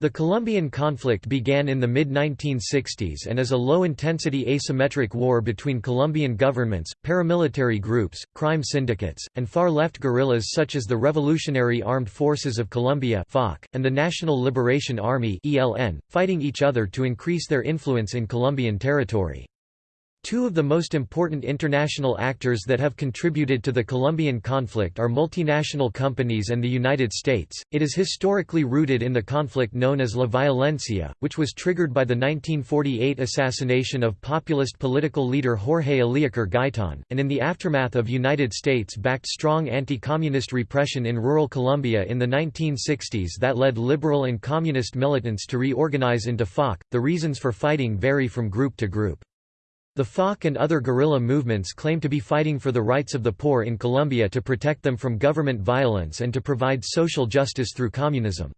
The Colombian conflict began in the mid-1960s and is a low-intensity asymmetric war between Colombian governments, paramilitary groups, crime syndicates, and far-left guerrillas such as the Revolutionary Armed Forces of Colombia and the National Liberation Army fighting each other to increase their influence in Colombian territory. Two of the most important international actors that have contributed to the Colombian conflict are multinational companies and the United States. It is historically rooted in the conflict known as La Violencia, which was triggered by the 1948 assassination of populist political leader Jorge Eliécer Gaitan, and in the aftermath of United States-backed strong anti-communist repression in rural Colombia in the 1960s that led liberal and communist militants to reorganize into FARC. The reasons for fighting vary from group to group. The FARC and other guerrilla movements claim to be fighting for the rights of the poor in Colombia to protect them from government violence and to provide social justice through communism.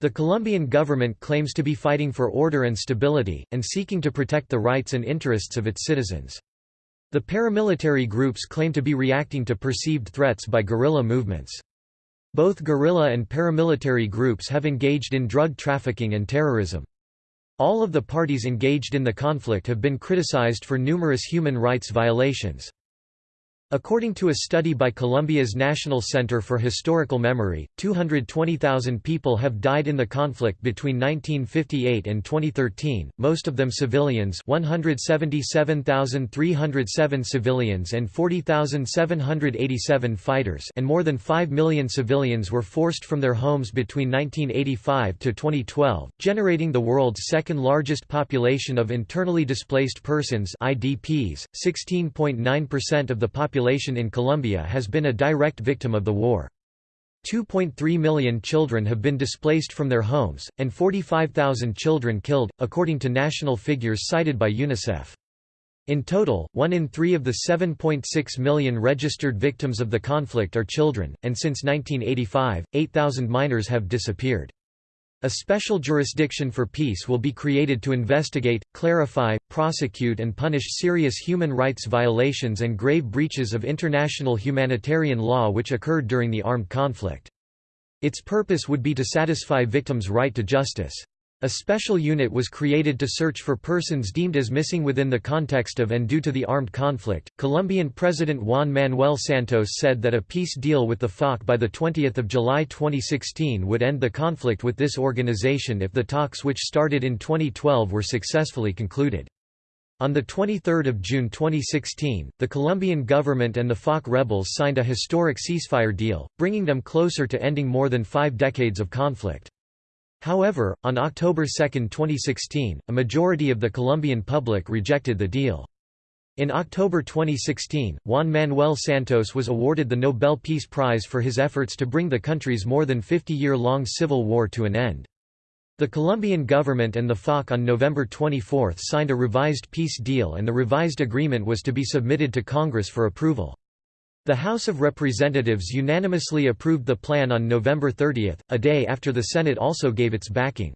The Colombian government claims to be fighting for order and stability, and seeking to protect the rights and interests of its citizens. The paramilitary groups claim to be reacting to perceived threats by guerrilla movements. Both guerrilla and paramilitary groups have engaged in drug trafficking and terrorism. All of the parties engaged in the conflict have been criticized for numerous human rights violations. According to a study by Colombia's National Center for Historical Memory, 220,000 people have died in the conflict between 1958 and 2013, most of them civilians 177,307 civilians and 40,787 fighters and more than 5 million civilians were forced from their homes between 1985 to 2012, generating the world's second largest population of internally displaced persons IDPs, 16.9% of the population population in Colombia has been a direct victim of the war. 2.3 million children have been displaced from their homes, and 45,000 children killed, according to national figures cited by UNICEF. In total, one in three of the 7.6 million registered victims of the conflict are children, and since 1985, 8,000 minors have disappeared. A special jurisdiction for peace will be created to investigate, clarify, prosecute and punish serious human rights violations and grave breaches of international humanitarian law which occurred during the armed conflict. Its purpose would be to satisfy victims' right to justice. A special unit was created to search for persons deemed as missing within the context of and due to the armed conflict. Colombian President Juan Manuel Santos said that a peace deal with the FARC by the 20th of July 2016 would end the conflict with this organization if the talks which started in 2012 were successfully concluded. On 23 June 2016, the Colombian government and the FARC rebels signed a historic ceasefire deal, bringing them closer to ending more than five decades of conflict. However, on October 2, 2016, a majority of the Colombian public rejected the deal. In October 2016, Juan Manuel Santos was awarded the Nobel Peace Prize for his efforts to bring the country's more than 50-year-long civil war to an end. The Colombian government and the FARC on November 24 signed a revised peace deal and the revised agreement was to be submitted to Congress for approval. The House of Representatives unanimously approved the plan on November 30, a day after the Senate also gave its backing.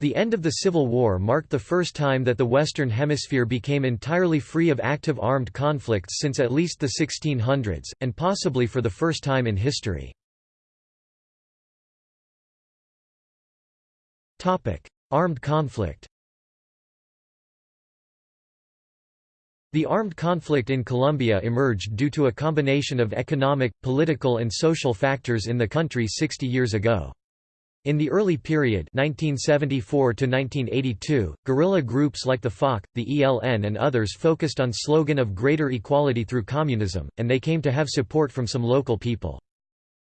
The end of the Civil War marked the first time that the Western Hemisphere became entirely free of active armed conflicts since at least the 1600s, and possibly for the first time in history. Armed conflict The armed conflict in Colombia emerged due to a combination of economic, political and social factors in the country 60 years ago. In the early period 1974 -1982, guerrilla groups like the FARC, the ELN and others focused on slogan of greater equality through communism, and they came to have support from some local people.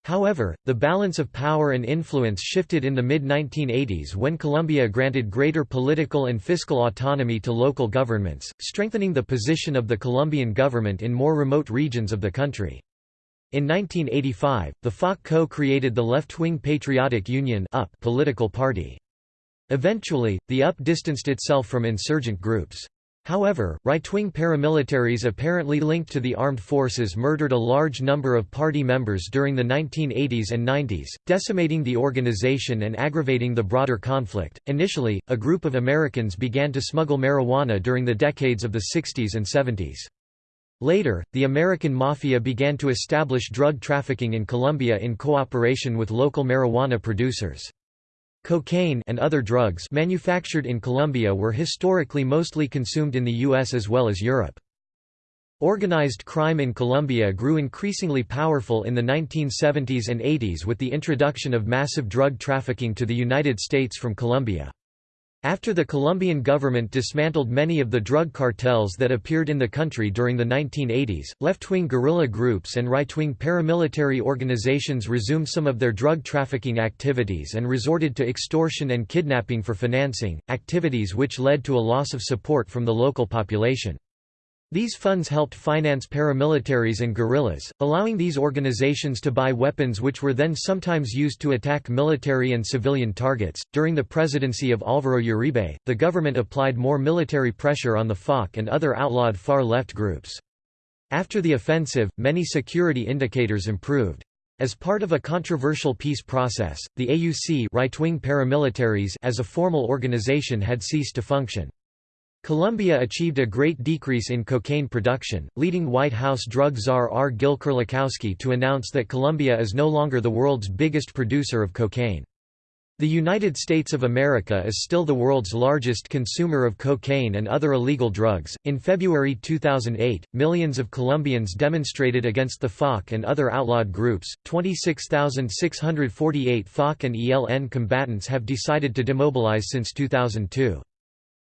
However, the balance of power and influence shifted in the mid-1980s when Colombia granted greater political and fiscal autonomy to local governments, strengthening the position of the Colombian government in more remote regions of the country. In 1985, the FARC co-created the left-wing Patriotic Union political party. Eventually, the UP distanced itself from insurgent groups. However, right-wing paramilitaries apparently linked to the armed forces murdered a large number of party members during the 1980s and 90s, decimating the organization and aggravating the broader conflict. Initially, a group of Americans began to smuggle marijuana during the decades of the 60s and 70s. Later, the American Mafia began to establish drug trafficking in Colombia in cooperation with local marijuana producers. Cocaine and other drugs manufactured in Colombia were historically mostly consumed in the US as well as Europe. Organized crime in Colombia grew increasingly powerful in the 1970s and 80s with the introduction of massive drug trafficking to the United States from Colombia. After the Colombian government dismantled many of the drug cartels that appeared in the country during the 1980s, left-wing guerrilla groups and right-wing paramilitary organizations resumed some of their drug trafficking activities and resorted to extortion and kidnapping for financing, activities which led to a loss of support from the local population. These funds helped finance paramilitaries and guerrillas, allowing these organizations to buy weapons which were then sometimes used to attack military and civilian targets. During the presidency of Alvaro Uribe, the government applied more military pressure on the FARC and other outlawed far left groups. After the offensive, many security indicators improved. As part of a controversial peace process, the AUC right-wing paramilitaries as a formal organization had ceased to function. Colombia achieved a great decrease in cocaine production, leading White House drug czar R. Gil Kerlikowske to announce that Colombia is no longer the world's biggest producer of cocaine. The United States of America is still the world's largest consumer of cocaine and other illegal drugs. In February 2008, millions of Colombians demonstrated against the FARC and other outlawed groups. 26,648 FARC and ELN combatants have decided to demobilize since 2002.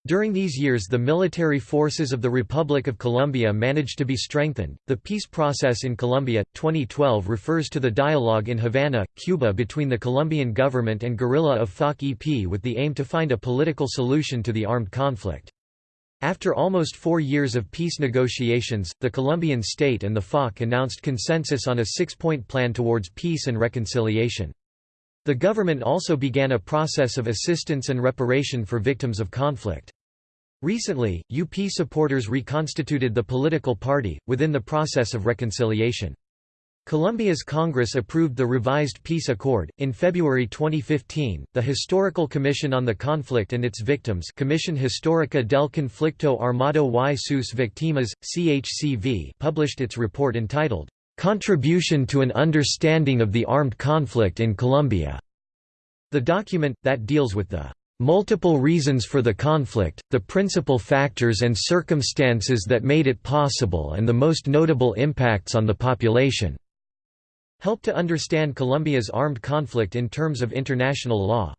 During these years, the military forces of the Republic of Colombia managed to be strengthened. The peace process in Colombia, 2012, refers to the dialogue in Havana, Cuba between the Colombian government and guerrilla of FARC-EP with the aim to find a political solution to the armed conflict. After almost four years of peace negotiations, the Colombian state and the FARC announced consensus on a six-point plan towards peace and reconciliation. The government also began a process of assistance and reparation for victims of conflict. Recently, UP supporters reconstituted the political party, within the process of reconciliation. Colombia's Congress approved the revised peace accord. In February 2015, the Historical Commission on the Conflict and its Victims, Comisión Histórica del Conflicto Armado y sus Víctimas, CHCV, published its report entitled Contribution to an Understanding of the Armed Conflict in Colombia. The document, that deals with the multiple reasons for the conflict, the principal factors and circumstances that made it possible and the most notable impacts on the population, help to understand Colombia's armed conflict in terms of international law.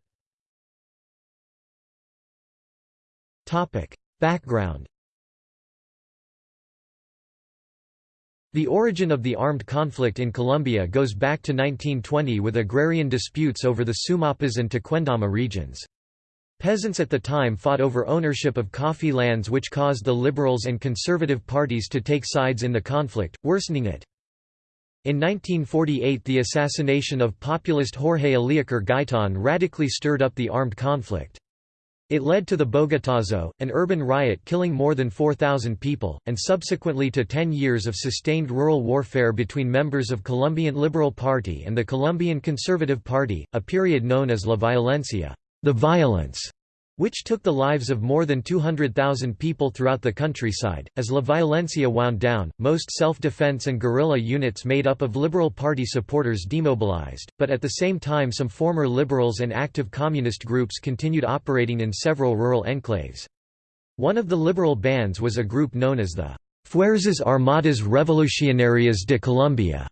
Background The origin of the armed conflict in Colombia goes back to 1920 with agrarian disputes over the Sumapaz and Tequendama regions. Peasants at the time fought over ownership of coffee lands which caused the liberals and conservative parties to take sides in the conflict, worsening it. In 1948 the assassination of populist Jorge Eliécer Gaitan radically stirred up the armed conflict. It led to the Bogotazo, an urban riot killing more than 4,000 people, and subsequently to 10 years of sustained rural warfare between members of Colombian Liberal Party and the Colombian Conservative Party, a period known as La Violencia. The violence", which took the lives of more than 200,000 people throughout the countryside. As La Violencia wound down, most self defense and guerrilla units made up of Liberal Party supporters demobilized, but at the same time, some former liberals and active communist groups continued operating in several rural enclaves. One of the liberal bands was a group known as the Fuerzas Armadas Revolucionarias de Colombia.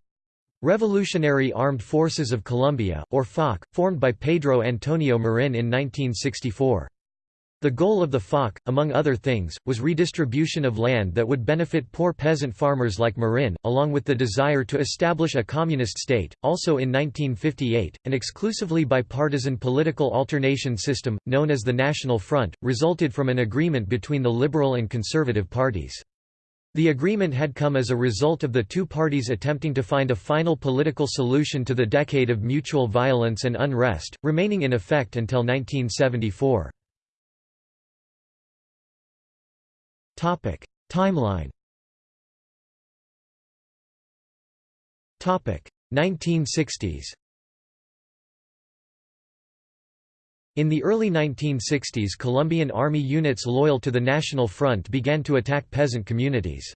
Revolutionary Armed Forces of Colombia, or FARC, formed by Pedro Antonio Marin in 1964. The goal of the FARC, among other things, was redistribution of land that would benefit poor peasant farmers like Marin, along with the desire to establish a communist state. Also in 1958, an exclusively bipartisan political alternation system, known as the National Front, resulted from an agreement between the liberal and conservative parties. The agreement had come as a result of the two parties attempting to find a final political solution to the decade of mutual violence and unrest, remaining in effect until 1974. Topic: Timeline. Topic: 1960s. In the early 1960s Colombian army units loyal to the National Front began to attack peasant communities.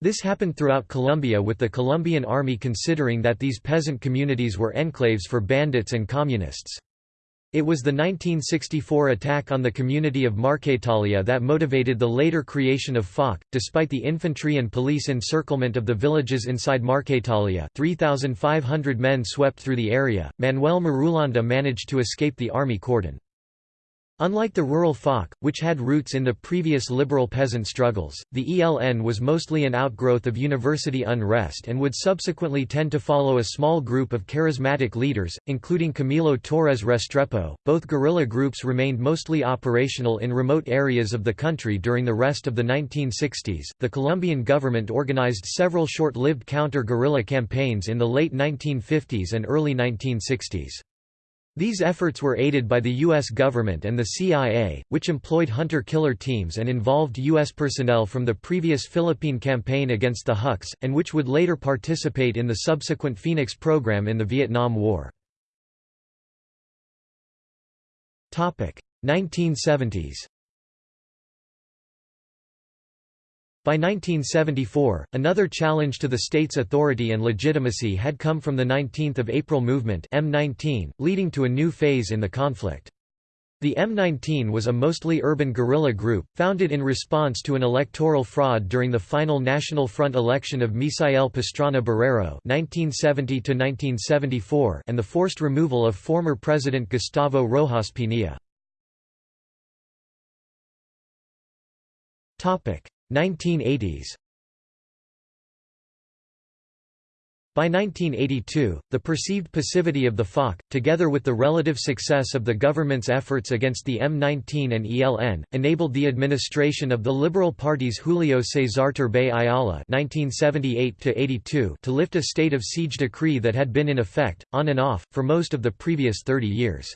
This happened throughout Colombia with the Colombian army considering that these peasant communities were enclaves for bandits and communists. It was the 1964 attack on the community of Marquetalia that motivated the later creation of FARC. Despite the infantry and police encirclement of the villages inside Marquetalia, 3,500 men swept through the area. Manuel Marulanda managed to escape the army cordon. Unlike the rural FARC, which had roots in the previous liberal peasant struggles, the ELN was mostly an outgrowth of university unrest and would subsequently tend to follow a small group of charismatic leaders, including Camilo Torres Restrepo. Both guerrilla groups remained mostly operational in remote areas of the country during the rest of the 1960s. The Colombian government organized several short lived counter guerrilla campaigns in the late 1950s and early 1960s. These efforts were aided by the U.S. government and the CIA, which employed hunter-killer teams and involved U.S. personnel from the previous Philippine campaign against the Huks, and which would later participate in the subsequent Phoenix program in the Vietnam War. 1970s By 1974, another challenge to the state's authority and legitimacy had come from the 19th of April movement M19, leading to a new phase in the conflict. The M19 was a mostly urban guerrilla group, founded in response to an electoral fraud during the final National Front election of Misael Pastrana Borrero (1970–1974) and the forced removal of former President Gustavo Rojas Pinilla. Topic: 1980s By 1982, the perceived passivity of the FARC, together with the relative success of the government's efforts against the M19 and ELN, enabled the administration of the Liberal Party's Julio Cesar Turbay Ayala (1978–82) to lift a state of siege decree that had been in effect, on and off, for most of the previous 30 years.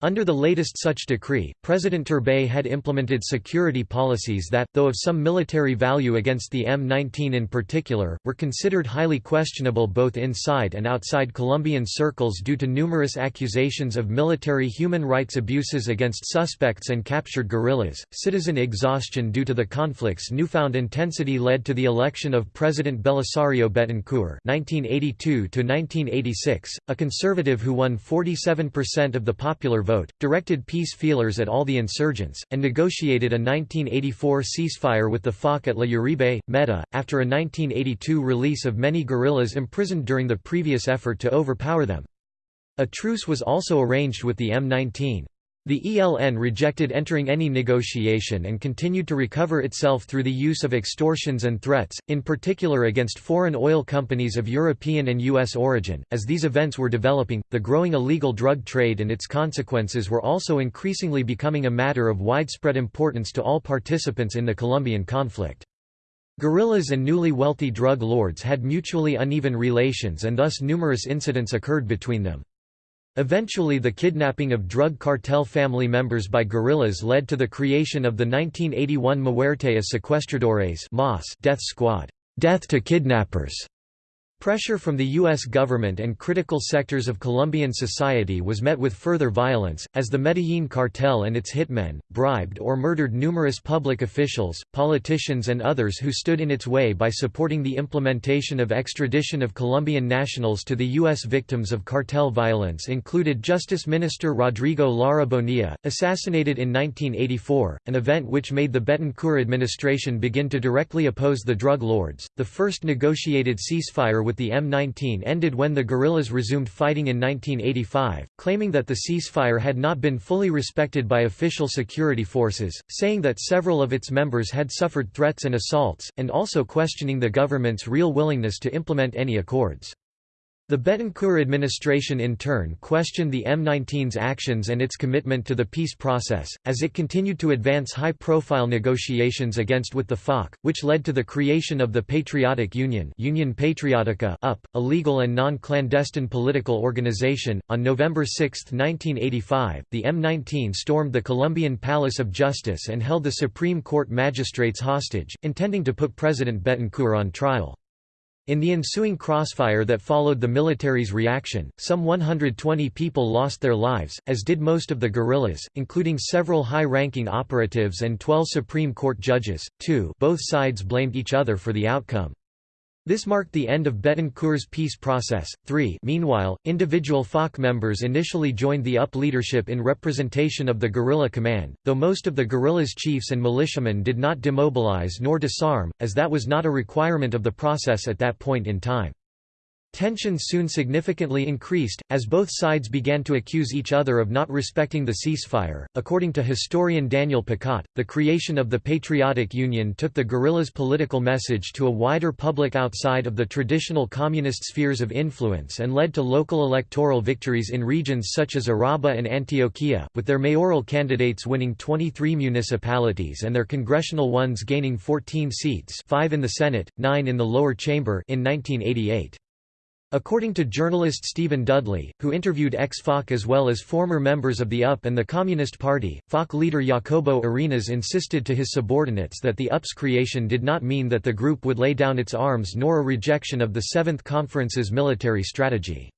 Under the latest such decree, President Turbay had implemented security policies that, though of some military value against the M-19 in particular, were considered highly questionable both inside and outside Colombian circles due to numerous accusations of military human rights abuses against suspects and captured guerrillas. Citizen exhaustion due to the conflict's newfound intensity led to the election of President Belisario Betancourt (1982–1986), a conservative who won 47% of the popular vote, directed peace feelers at all the insurgents, and negotiated a 1984 ceasefire with the FARC at La Uribe, Meta, after a 1982 release of many guerrillas imprisoned during the previous effort to overpower them. A truce was also arranged with the M19. The ELN rejected entering any negotiation and continued to recover itself through the use of extortions and threats, in particular against foreign oil companies of European and U.S. origin. As these events were developing, the growing illegal drug trade and its consequences were also increasingly becoming a matter of widespread importance to all participants in the Colombian conflict. Guerrillas and newly wealthy drug lords had mutually uneven relations and thus numerous incidents occurred between them. Eventually the kidnapping of drug cartel family members by guerrillas led to the creation of the 1981 Muerte a Secuestradores death squad. Death to kidnappers", Pressure from the U.S. government and critical sectors of Colombian society was met with further violence, as the Medellin cartel and its hitmen, bribed or murdered numerous public officials, politicians and others who stood in its way by supporting the implementation of extradition of Colombian nationals to the U.S. Victims of cartel violence included Justice Minister Rodrigo Lara Bonilla, assassinated in 1984, an event which made the Betancourt administration begin to directly oppose the drug lords. The first negotiated ceasefire with the M19 ended when the guerrillas resumed fighting in 1985, claiming that the ceasefire had not been fully respected by official security forces, saying that several of its members had suffered threats and assaults, and also questioning the government's real willingness to implement any accords. The Betancourt administration in turn questioned the M19's actions and its commitment to the peace process, as it continued to advance high-profile negotiations against with the FARC, which led to the creation of the Patriotic Union Union Patriotica UP, a legal and non-clandestine political organization. On November 6, 1985, the M19 stormed the Colombian Palace of Justice and held the Supreme Court magistrates hostage, intending to put President Betancourt on trial. In the ensuing crossfire that followed the military's reaction, some 120 people lost their lives, as did most of the guerrillas, including several high-ranking operatives and 12 Supreme Court judges, too both sides blamed each other for the outcome. This marked the end of Betancourt's peace process. 3 Meanwhile, individual FARC members initially joined the UP leadership in representation of the guerrilla command, though most of the guerrilla's chiefs and militiamen did not demobilize nor disarm, as that was not a requirement of the process at that point in time. Tensions soon significantly increased, as both sides began to accuse each other of not respecting the ceasefire. According to historian Daniel Pécaut, the creation of the Patriotic Union took the guerrillas' political message to a wider public outside of the traditional communist spheres of influence and led to local electoral victories in regions such as Urabá and Antioquia, with their mayoral candidates winning 23 municipalities and their congressional ones gaining 14 seats 5 in the Senate, 9 in the lower chamber in 1988. According to journalist Stephen Dudley, who interviewed ex-FARC as well as former members of the UP and the Communist Party, FARC leader Jacobo Arenas insisted to his subordinates that the UP's creation did not mean that the group would lay down its arms nor a rejection of the Seventh Conference's military strategy.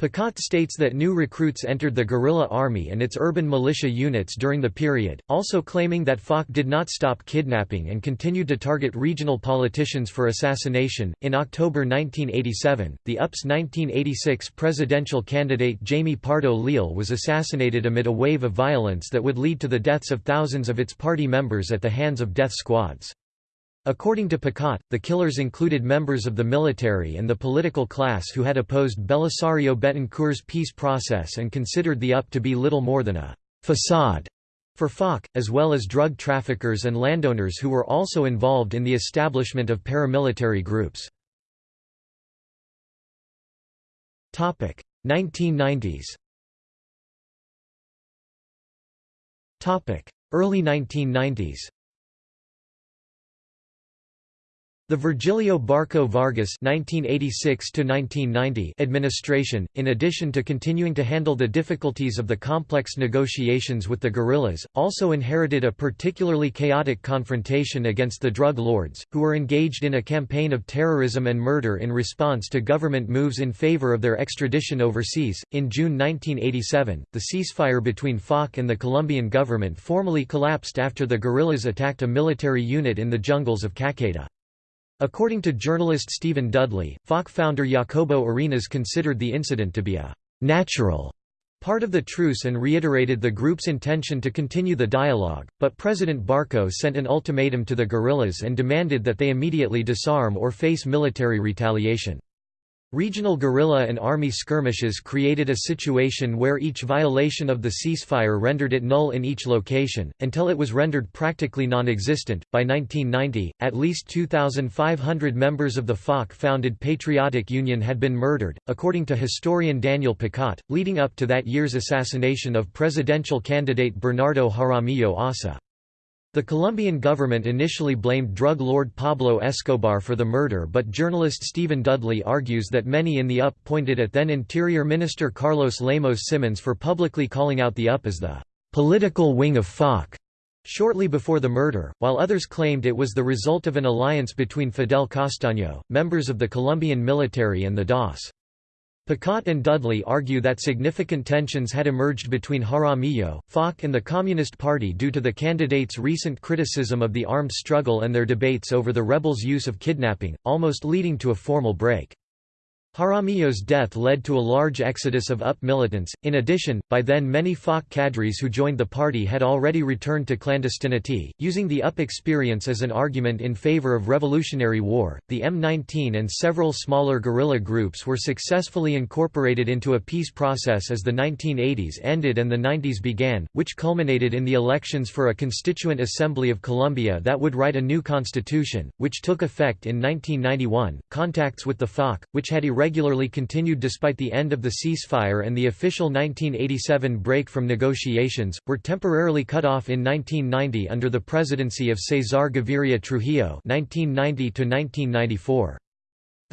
Pécaut states that new recruits entered the guerrilla army and its urban militia units during the period, also claiming that FARC did not stop kidnapping and continued to target regional politicians for assassination. In October 1987, the UP's 1986 presidential candidate Jaime Pardo Leal was assassinated amid a wave of violence that would lead to the deaths of thousands of its party members at the hands of death squads. According to Pécaut, the killers included members of the military and the political class who had opposed Belisario Betancourt's peace process and considered the UP to be little more than a «facade» for FARC, as well as drug traffickers and landowners who were also involved in the establishment of paramilitary groups. 1990s Early 1990s The Virgilio Barco Vargas (1986–1990) administration, in addition to continuing to handle the difficulties of the complex negotiations with the guerrillas, also inherited a particularly chaotic confrontation against the drug lords, who were engaged in a campaign of terrorism and murder in response to government moves in favor of their extradition overseas. In June 1987, the ceasefire between FARC and the Colombian government formally collapsed after the guerrillas attacked a military unit in the jungles of Caqueta. According to journalist Stephen Dudley, FARC founder Jacobo Arenas considered the incident to be a «natural» part of the truce and reiterated the group's intention to continue the dialogue, but President Barco sent an ultimatum to the guerrillas and demanded that they immediately disarm or face military retaliation. Regional guerrilla and army skirmishes created a situation where each violation of the ceasefire rendered it null in each location, until it was rendered practically non-existent. By 1990, at least 2,500 members of the FARC-founded Patriotic Union had been murdered, according to historian Daniel Pécaut, leading up to that year's assassination of presidential candidate Bernardo Jaramillo Ossa. The Colombian government initially blamed drug lord Pablo Escobar for the murder but journalist Stephen Dudley argues that many in the UP pointed at then Interior Minister Carlos Lemos Simons for publicly calling out the UP as the «political wing of FARC» shortly before the murder, while others claimed it was the result of an alliance between Fidel Castaño, members of the Colombian military and the DOS. Pécaut and Dudley argue that significant tensions had emerged between Jaramillo, FARC and the Communist Party due to the candidates' recent criticism of the armed struggle and their debates over the rebels' use of kidnapping, almost leading to a formal break. Jaramillo's death led to a large exodus of UP militants. In addition, by then many FARC cadres who joined the party had already returned to clandestinity, using the UP experience as an argument in favor of revolutionary war. The M19 and several smaller guerrilla groups were successfully incorporated into a peace process as the 1980s ended and the 90s began, which culminated in the elections for a Constituent Assembly of Colombia that would write a new constitution, which took effect in 1991. Contacts with the FARC, which had regularly continued despite the end of the ceasefire and the official 1987 break from negotiations, were temporarily cut off in 1990 under the presidency of Cesar Gaviria Trujillo 1990 -1994.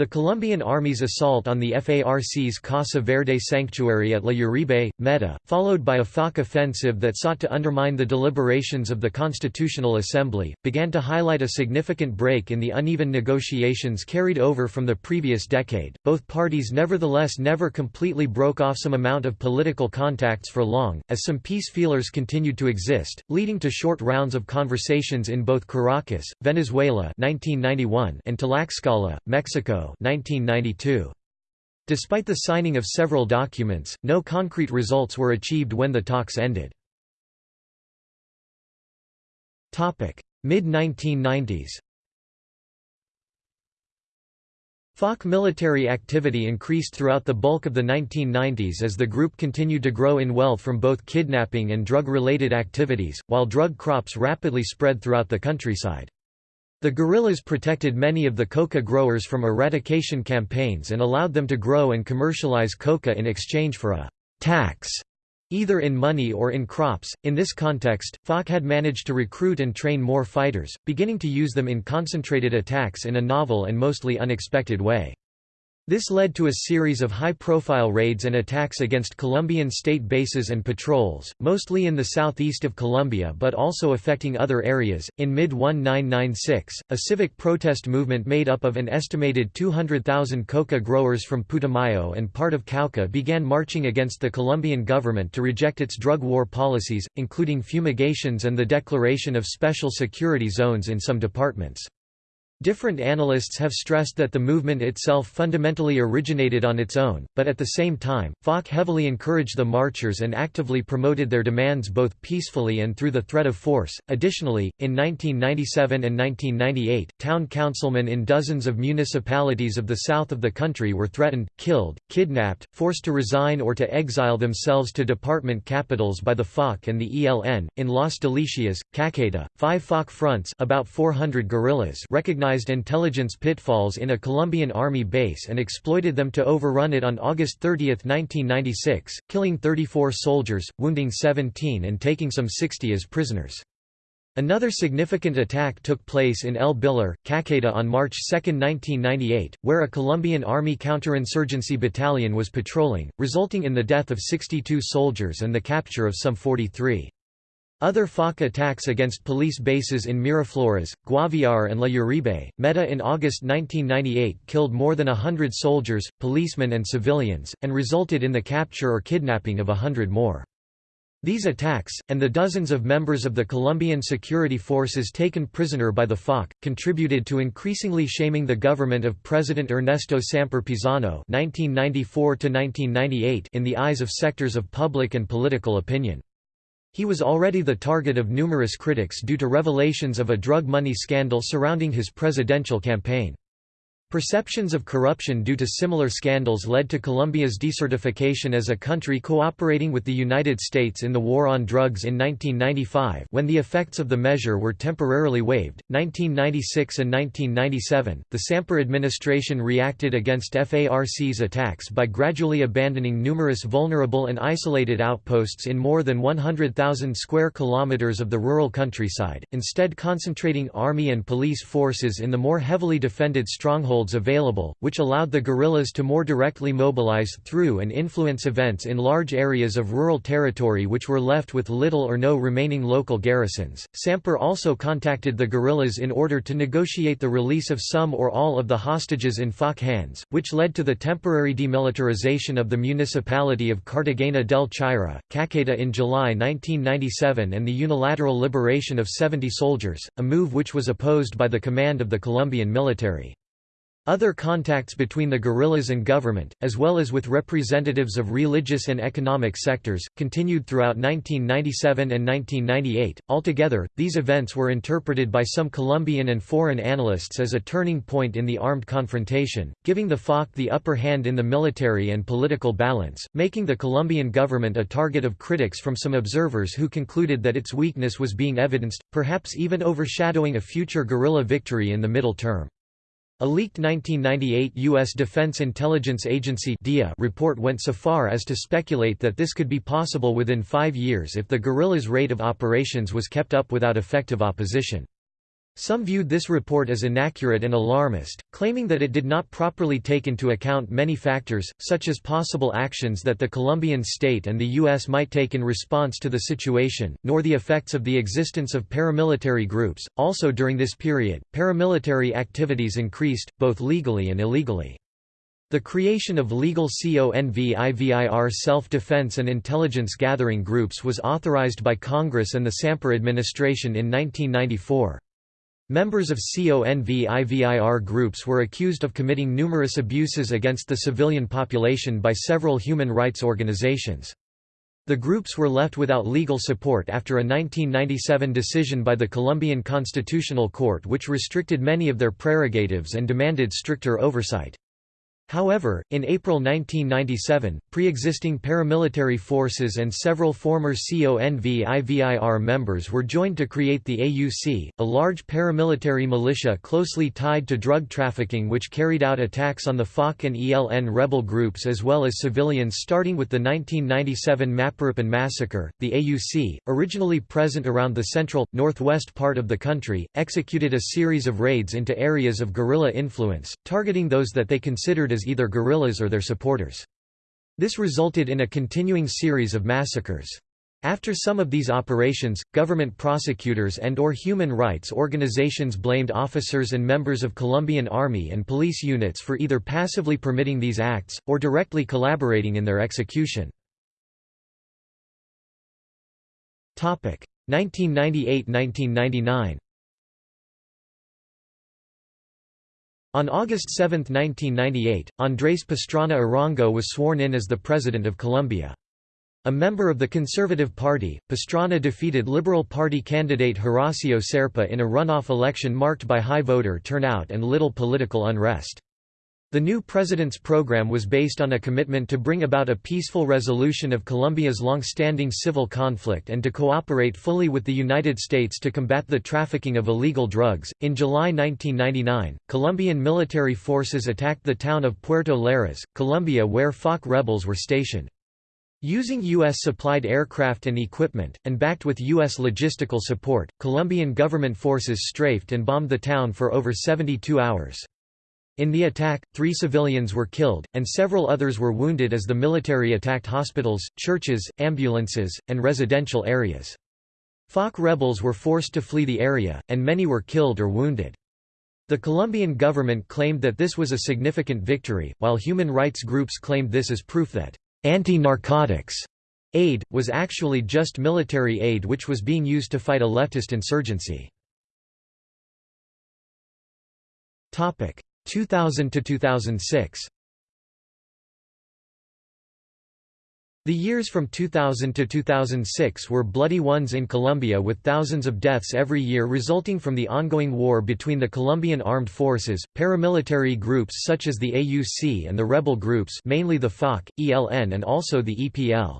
The Colombian Army's assault on the FARC's Casa Verde sanctuary at La Uribe, Meta, followed by a FARC offensive that sought to undermine the deliberations of the Constitutional Assembly, began to highlight a significant break in the uneven negotiations carried over from the previous decade. Both parties nevertheless never completely broke off some amount of political contacts for long, as some peace feelers continued to exist, leading to short rounds of conversations in both Caracas, Venezuela 1991 and Tlaxcala, Mexico 1992. Despite the signing of several documents, no concrete results were achieved when the talks ended. Mid-1990s FARC military activity increased throughout the bulk of the 1990s as the group continued to grow in wealth from both kidnapping and drug-related activities, while drug crops rapidly spread throughout the countryside. The guerrillas protected many of the coca growers from eradication campaigns and allowed them to grow and commercialize coca in exchange for a tax, either in money or in crops. In this context, FARC had managed to recruit and train more fighters, beginning to use them in concentrated attacks in a novel and mostly unexpected way. This led to a series of high-profile raids and attacks against Colombian state bases and patrols, mostly in the southeast of Colombia but also affecting other areas. In mid-1996, a civic protest movement made up of an estimated 200,000 coca growers from Putumayo and part of Cauca began marching against the Colombian government to reject its drug war policies, including fumigations and the declaration of special security zones in some departments. Different analysts have stressed that the movement itself fundamentally originated on its own, but at the same time, FARC heavily encouraged the marchers and actively promoted their demands both peacefully and through the threat of force. Additionally, in 1997 and 1998, town councilmen in dozens of municipalities of the south of the country were threatened, killed, kidnapped, forced to resign or to exile themselves to department capitals by the FARC and the ELN. In Las Delicias, Caqueta, five FARC fronts, about 400 guerrillas, recognized intelligence pitfalls in a Colombian army base and exploited them to overrun it on August 30, 1996, killing 34 soldiers, wounding 17 and taking some 60 as prisoners. Another significant attack took place in El Billar, Caqueta on March 2, 1998, where a Colombian Army counterinsurgency battalion was patrolling, resulting in the death of 62 soldiers and the capture of some 43. Other FARC attacks against police bases in Miraflores, Guaviare and La Uribe, Meta in August 1998 killed more than hundred soldiers, policemen and civilians, and resulted in the capture or kidnapping of a hundred more. These attacks, and the dozens of members of the Colombian security forces taken prisoner by the FARC, contributed to increasingly shaming the government of President Ernesto Samper Pizano in the eyes of sectors of public and political opinion. He was already the target of numerous critics due to revelations of a drug money scandal surrounding his presidential campaign. Perceptions of corruption due to similar scandals led to Colombia's decertification as a country cooperating with the United States in the war on drugs in 1995 when the effects of the measure were temporarily waived. 1996 and 1997, the Samper administration reacted against FARC's attacks by gradually abandoning numerous vulnerable and isolated outposts in more than 100,000 square kilometers of the rural countryside, instead concentrating army and police forces in the more heavily defended strongholds strongholds available, which allowed the guerrillas to more directly mobilize through and influence events in large areas of rural territory which were left with little or no remaining local garrisons. Samper also contacted the guerrillas in order to negotiate the release of some or all of the hostages in FARC hands, which led to the temporary demilitarization of the municipality of Cartagena del Chaira, Caqueta in July 1997 and the unilateral liberation of 70 soldiers, a move which was opposed by the command of the Colombian military. Other contacts between the guerrillas and government, as well as with representatives of religious and economic sectors, continued throughout 1997 and 1998. Altogether, these events were interpreted by some Colombian and foreign analysts as a turning point in the armed confrontation, giving the FARC the upper hand in the military and political balance, making the Colombian government a target of critics from some observers who concluded that its weakness was being evidenced, perhaps even overshadowing a future guerrilla victory in the middle term. A leaked 1998 U.S. Defense Intelligence Agency DIA report went so far as to speculate that this could be possible within five years if the guerrillas' rate of operations was kept up without effective opposition. Some viewed this report as inaccurate and alarmist, claiming that it did not properly take into account many factors, such as possible actions that the Colombian state and the U.S. might take in response to the situation, nor the effects of the existence of paramilitary groups. Also during this period, paramilitary activities increased, both legally and illegally. The creation of legal CONVIVIR self-defense and intelligence gathering groups was authorized by Congress and the Samper administration in 1994. Members of CONVIVIR groups were accused of committing numerous abuses against the civilian population by several human rights organizations. The groups were left without legal support after a 1997 decision by the Colombian Constitutional Court which restricted many of their prerogatives and demanded stricter oversight. However, in April 1997, pre-existing paramilitary forces and several former CONVIVIR members were joined to create the AUC, a large paramilitary militia closely tied to drug trafficking which carried out attacks on the FARC and ELN rebel groups as well as civilians starting with the 1997 Mapiripán massacre. The AUC, originally present around the central, northwest part of the country, executed a series of raids into areas of guerrilla influence, targeting those that they considered as either guerrillas or their supporters. This resulted in a continuing series of massacres. After some of these operations, government prosecutors and or human rights organizations blamed officers and members of Colombian army and police units for either passively permitting these acts, or directly collaborating in their execution. 1998–1999 On August 7, 1998, Andrés Pastrana Arango was sworn in as the President of Colombia. A member of the Conservative Party, Pastrana defeated Liberal Party candidate Horacio Serpa in a runoff election marked by high voter turnout and little political unrest. The new president's program was based on a commitment to bring about a peaceful resolution of Colombia's long-standing civil conflict and to cooperate fully with the United States to combat the trafficking of illegal drugs. In July 1999, Colombian military forces attacked the town of Puerto Lleras, Colombia where FARC rebels were stationed. Using U.S.-supplied aircraft and equipment, and backed with U.S. logistical support, Colombian government forces strafed and bombed the town for over 72 hours. In the attack, three civilians were killed, and several others were wounded as the military attacked hospitals, churches, ambulances, and residential areas. FARC rebels were forced to flee the area, and many were killed or wounded. The Colombian government claimed that this was a significant victory, while human rights groups claimed this as proof that anti-narcotics aid, was actually just military aid which was being used to fight a leftist insurgency. 2000 to 2006 The years from 2000 to 2006 were bloody ones in Colombia with thousands of deaths every year resulting from the ongoing war between the Colombian armed forces, paramilitary groups such as the AUC and the rebel groups mainly the FARC, ELN and also the EPL.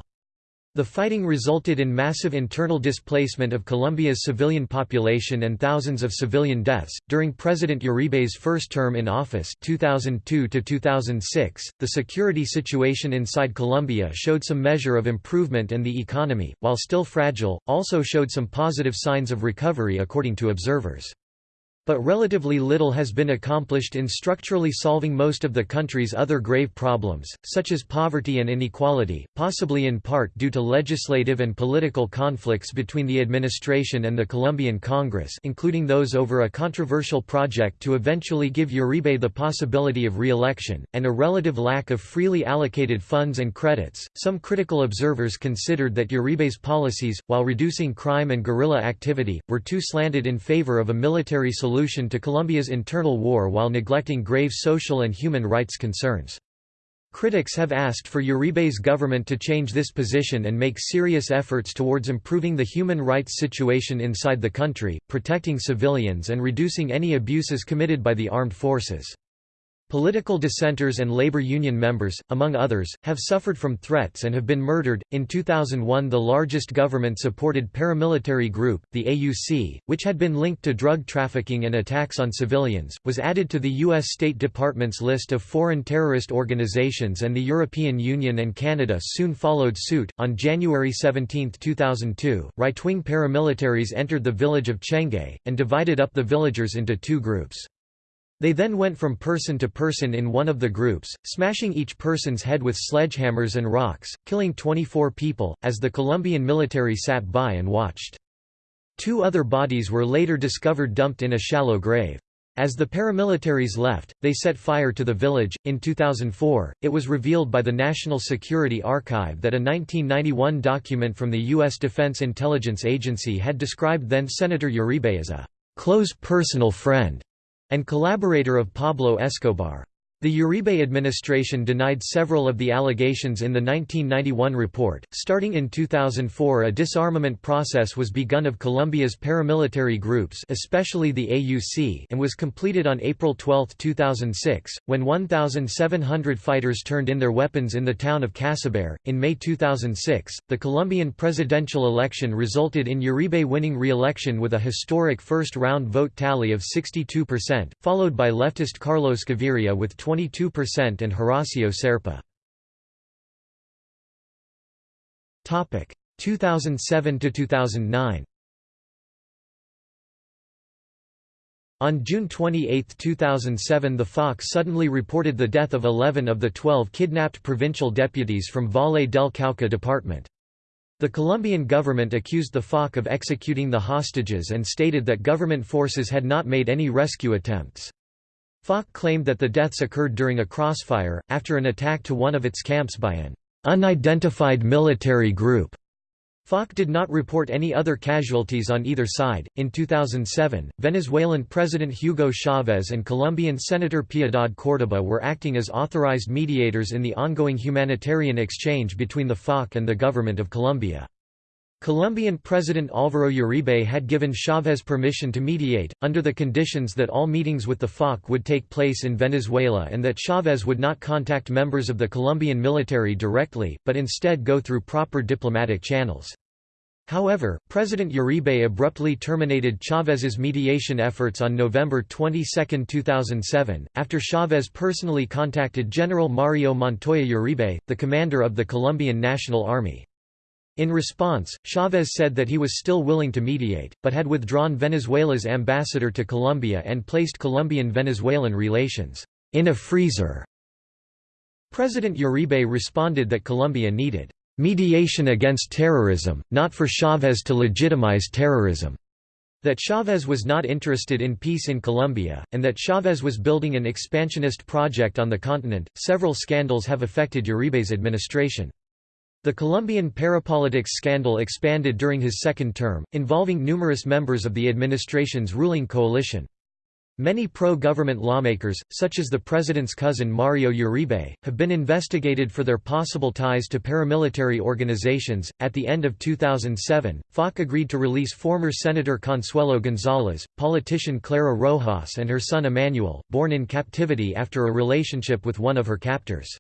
The fighting resulted in massive internal displacement of Colombia's civilian population and thousands of civilian deaths. During President Uribe's first term in office, 2002 to 2006, the security situation inside Colombia showed some measure of improvement and the economy, while still fragile, also showed some positive signs of recovery according to observers. But relatively little has been accomplished in structurally solving most of the country's other grave problems, such as poverty and inequality, possibly in part due to legislative and political conflicts between the administration and the Colombian Congress including those over a controversial project to eventually give Uribe the possibility of re-election, and a relative lack of freely allocated funds and credits. Some critical observers considered that Uribe's policies, while reducing crime and guerrilla activity, were too slanted in favor of a military solution solution to Colombia's internal war while neglecting grave social and human rights concerns. Critics have asked for Uribe's government to change this position and make serious efforts towards improving the human rights situation inside the country, protecting civilians and reducing any abuses committed by the armed forces. Political dissenters and labor union members, among others, have suffered from threats and have been murdered. In 2001, the largest government supported paramilitary group, the AUC, which had been linked to drug trafficking and attacks on civilians, was added to the U.S. State Department's list of foreign terrorist organizations, and the European Union and Canada soon followed suit. On January 17, 2002, right wing paramilitaries entered the village of Chengue, and divided up the villagers into two groups. They then went from person to person in one of the groups, smashing each person's head with sledgehammers and rocks, killing 24 people, as the Colombian military sat by and watched. Two other bodies were later discovered dumped in a shallow grave. As the paramilitaries left, they set fire to the village. In 2004, it was revealed by the National Security Archive that a 1991 document from the U.S. Defense Intelligence Agency had described then Senator Uribe as a close personal friend and collaborator of Pablo Escobar. The Uribe administration denied several of the allegations in the 1991 report. Starting in 2004, a disarmament process was begun of Colombia's paramilitary groups, especially the AUC, and was completed on April 12, 2006, when 1,700 fighters turned in their weapons in the town of Casaber. In May 2006, the Colombian presidential election resulted in Uribe winning re-election with a historic first-round vote tally of 62%, followed by leftist Carlos Gaviria with 20 22% and Horacio Serpa. Topic 2007 to 2009. On June 28, 2007 the FARC suddenly reported the death of 11 of the 12 kidnapped provincial deputies from Valle del Cauca department. The Colombian government accused the FARC of executing the hostages and stated that government forces had not made any rescue attempts. FARC claimed that the deaths occurred during a crossfire, after an attack to one of its camps by an unidentified military group. FARC did not report any other casualties on either side. In 2007, Venezuelan President Hugo Chavez and Colombian Senator Piedad Córdoba were acting as authorized mediators in the ongoing humanitarian exchange between the FARC and the government of Colombia. Colombian President Álvaro Uribe had given Chávez permission to mediate, under the conditions that all meetings with the FARC would take place in Venezuela and that Chávez would not contact members of the Colombian military directly, but instead go through proper diplomatic channels. However, President Uribe abruptly terminated Chávez's mediation efforts on November 22, 2007, after Chávez personally contacted General Mario Montoya Uribe, the commander of the Colombian National Army. In response, Chavez said that he was still willing to mediate, but had withdrawn Venezuela's ambassador to Colombia and placed Colombian-Venezuelan relations in a freezer. President Uribe responded that Colombia needed mediation against terrorism, not for Chavez to legitimize terrorism. That Chavez was not interested in peace in Colombia, and that Chavez was building an expansionist project on the continent. Several scandals have affected Uribe's administration. The Colombian parapolitics scandal expanded during his second term, involving numerous members of the administration's ruling coalition. Many pro-government lawmakers, such as the president's cousin Mario Uribe, have been investigated for their possible ties to paramilitary organizations. At the end of 2007, FARC agreed to release former Senator Consuelo González, politician Clara Rojas and her son Emmanuel, born in captivity after a relationship with one of her captors.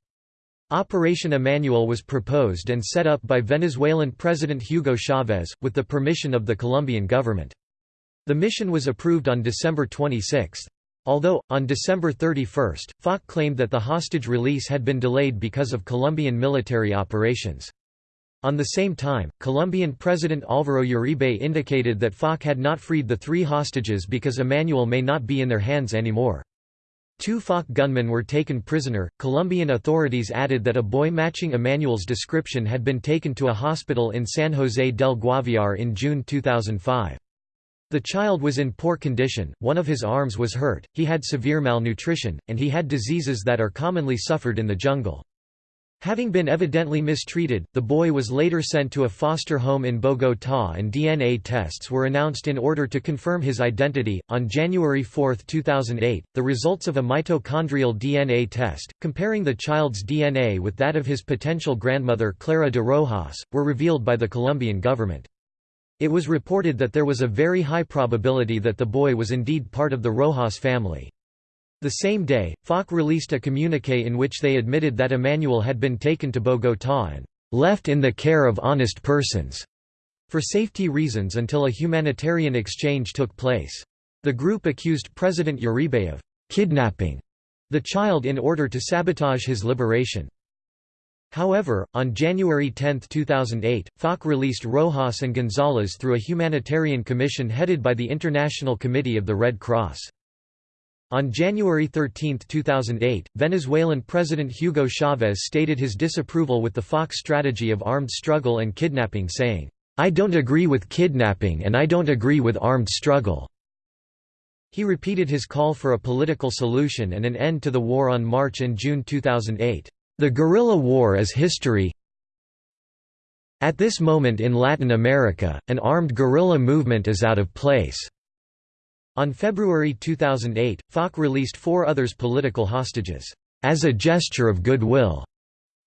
Operation Emmanuel was proposed and set up by Venezuelan President Hugo Chavez, with the permission of the Colombian government. The mission was approved on December 26. Although, on December 31, FARC claimed that the hostage release had been delayed because of Colombian military operations. On the same time, Colombian President Álvaro Uribe indicated that FARC had not freed the three hostages because Emmanuel may not be in their hands anymore. Two FARC gunmen were taken prisoner. Colombian authorities added that a boy matching Emmanuel's description had been taken to a hospital in San José del Guaviare in June 2005. The child was in poor condition, one of his arms was hurt, he had severe malnutrition, and he had diseases that are commonly suffered in the jungle. Having been evidently mistreated, the boy was later sent to a foster home in Bogotá and DNA tests were announced in order to confirm his identity. On January 4, 2008, the results of a mitochondrial DNA test, comparing the child's DNA with that of his potential grandmother Clara de Rojas, were revealed by the Colombian government. It was reported that there was a very high probability that the boy was indeed part of the Rojas family. The same day, FARC released a communique in which they admitted that Emmanuel had been taken to Bogotá and left in the care of honest persons for safety reasons until a humanitarian exchange took place. The group accused President Uribe of kidnapping the child in order to sabotage his liberation. However, on January 10, 2008, FARC released Rojas and Gonzalez through a humanitarian commission headed by the International Committee of the Red Cross. On January 13, 2008, Venezuelan President Hugo Chavez stated his disapproval with the FARC strategy of armed struggle and kidnapping saying, "'I don't agree with kidnapping and I don't agree with armed struggle." He repeated his call for a political solution and an end to the war on March and June 2008. The guerrilla war is history. At this moment in Latin America, an armed guerrilla movement is out of place. On February 2008, FARC released four others political hostages, as a gesture of goodwill,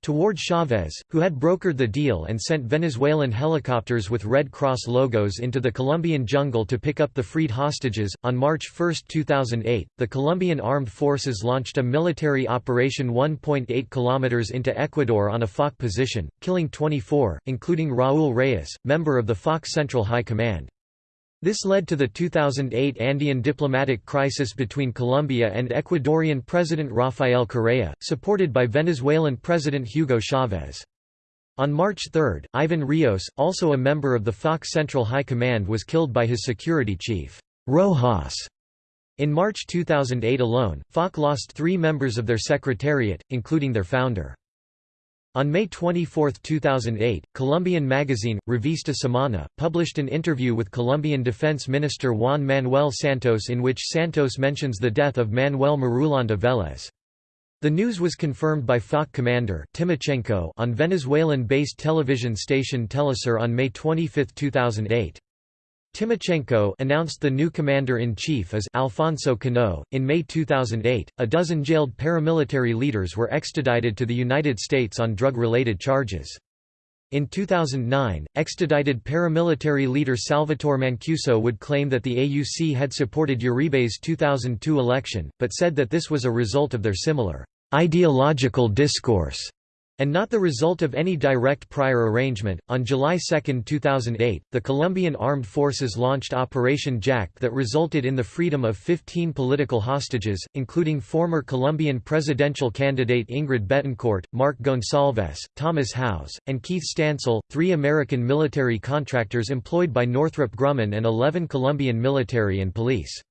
toward Chavez, who had brokered the deal and sent Venezuelan helicopters with Red Cross logos into the Colombian jungle to pick up the freed hostages. On March 1, 2008, the Colombian Armed Forces launched a military operation 1.8 kilometers into Ecuador on a FARC position, killing 24, including Raúl Reyes, member of the FARC Central High Command. This led to the 2008 Andean diplomatic crisis between Colombia and Ecuadorian President Rafael Correa, supported by Venezuelan President Hugo Chavez. On March 3, Ivan Rios, also a member of the FARC Central High Command was killed by his security chief, Rojas. In March 2008 alone, FARC lost three members of their secretariat, including their founder. On May 24, 2008, Colombian magazine, Revista Semana, published an interview with Colombian Defense Minister Juan Manuel Santos in which Santos mentions the death of Manuel Marulanda Vélez. The news was confirmed by FARC commander Timochenko on Venezuelan-based television station Telesur on May 25, 2008. Timochenko announced the new commander-in-chief as Alfonso Cano. In May 2008, a dozen jailed paramilitary leaders were extradited to the United States on drug-related charges. In 2009, extradited paramilitary leader Salvatore Mancuso would claim that the AUC had supported Uribe's 2002 election, but said that this was a result of their similar ideological discourse and not the result of any direct prior arrangement. On July 2, 2008, the Colombian Armed Forces launched Operation Jaque that resulted in the freedom of 15 political hostages, including former Colombian presidential candidate Ingrid Betancourt, Marc Gonsalves, Thomas Howes, and Keith Stansell, three American military contractors employed by Northrop Grumman and 11 Colombian military and police.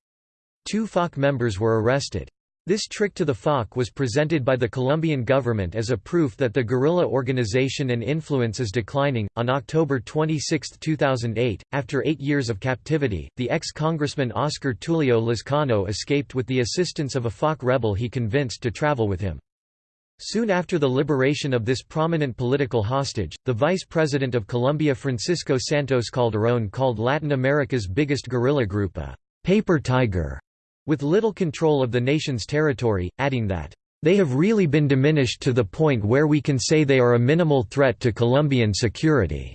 Two FARC members were arrested. This trick to the FARC was presented by the Colombian government as a proof that the guerrilla organization and influence is declining. On October 26, 2008, after eight years of captivity, the ex Congressman Oscar Tulio Lizcano escaped with the assistance of a FARC rebel he convinced to travel with him. Soon after the liberation of this prominent political hostage, the vice president of Colombia Francisco Santos Calderón called Latin America's biggest guerrilla group a paper tiger with little control of the nation's territory, adding that, "...they have really been diminished to the point where we can say they are a minimal threat to Colombian security,"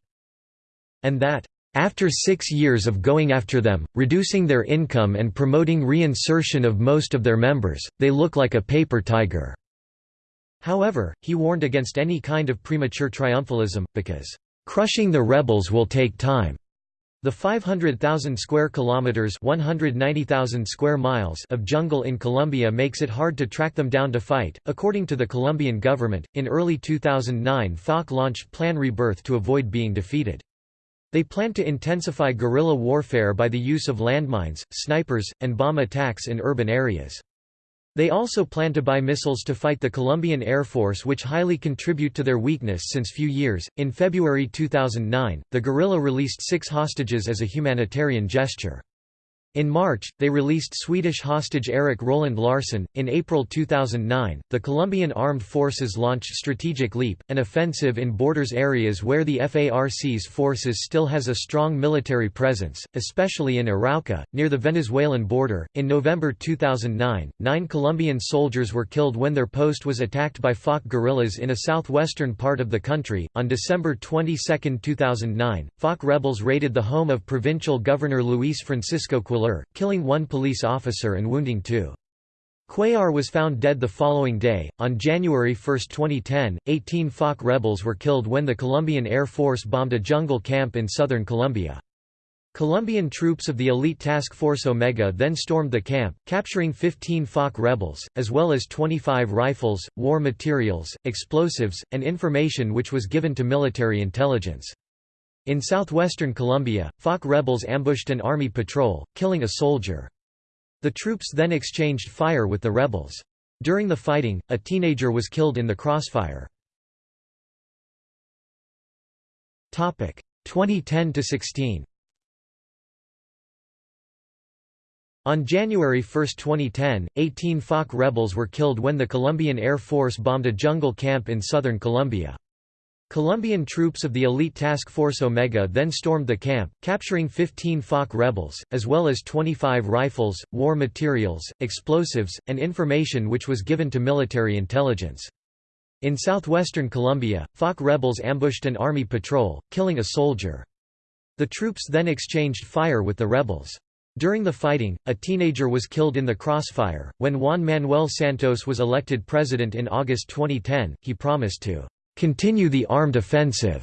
and that, after six years of going after them, reducing their income and promoting reinsertion of most of their members, they look like a paper tiger." However, he warned against any kind of premature triumphalism, because, "...crushing the rebels will take time." The 500,000 square kilometers, 190,000 square miles of jungle in Colombia makes it hard to track them down to fight. According to the Colombian government, in early 2009 FARC launched Plan Rebirth to avoid being defeated. They plan to intensify guerrilla warfare by the use of landmines, snipers, and bomb attacks in urban areas. They also plan to buy missiles to fight the Colombian Air Force, which highly contribute to their weakness since few years. In February 2009, the guerrilla released six hostages as a humanitarian gesture. In March, they released Swedish hostage Erik Roland Larsson. In April 2009, the Colombian Armed Forces launched Strategic Leap, an offensive in borders areas where the FARC's forces still has a strong military presence, especially in Arauca, near the Venezuelan border. In November 2009, nine Colombian soldiers were killed when their post was attacked by FARC guerrillas in a southwestern part of the country. On December 22, 2009, FARC rebels raided the home of provincial governor Luis Francisco Killing one police officer and wounding two. Cuellar was found dead the following day. On January 1, 2010, 18 FARC rebels were killed when the Colombian Air Force bombed a jungle camp in southern Colombia. Colombian troops of the elite task force Omega then stormed the camp, capturing 15 FARC rebels, as well as 25 rifles, war materials, explosives, and information which was given to military intelligence. In southwestern Colombia, FARC rebels ambushed an army patrol, killing a soldier. The troops then exchanged fire with the rebels. During the fighting, a teenager was killed in the crossfire. 2010–16 On January 1, 2010, 18 FARC rebels were killed when the Colombian Air Force bombed a jungle camp in southern Colombia. Colombian troops of the elite task force Omega then stormed the camp, capturing 15 FARC rebels, as well as 25 rifles, war materials, explosives, and information which was given to military intelligence. In southwestern Colombia, FARC rebels ambushed an army patrol, killing a soldier. The troops then exchanged fire with the rebels. During the fighting, a teenager was killed in the crossfire. When Juan Manuel Santos was elected president in August 2010, he promised to continue the armed offensive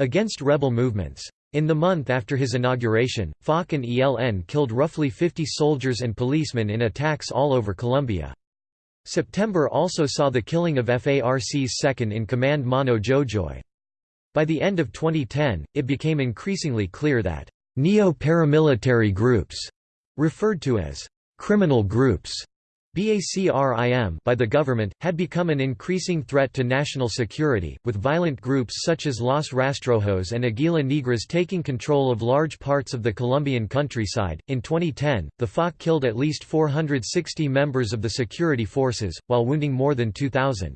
against rebel movements. In the month after his inauguration, FARC and ELN killed roughly 50 soldiers and policemen in attacks all over Colombia. September also saw the killing of FARC's second-in-command Mono Jojoy. By the end of 2010, it became increasingly clear that neo-paramilitary groups, referred to as criminal groups, BACRIM by the government, had become an increasing threat to national security, with violent groups such as Los Rastrojos and Aguila Negras taking control of large parts of the Colombian countryside. In 2010, the FARC killed at least 460 members of the security forces, while wounding more than 2,000.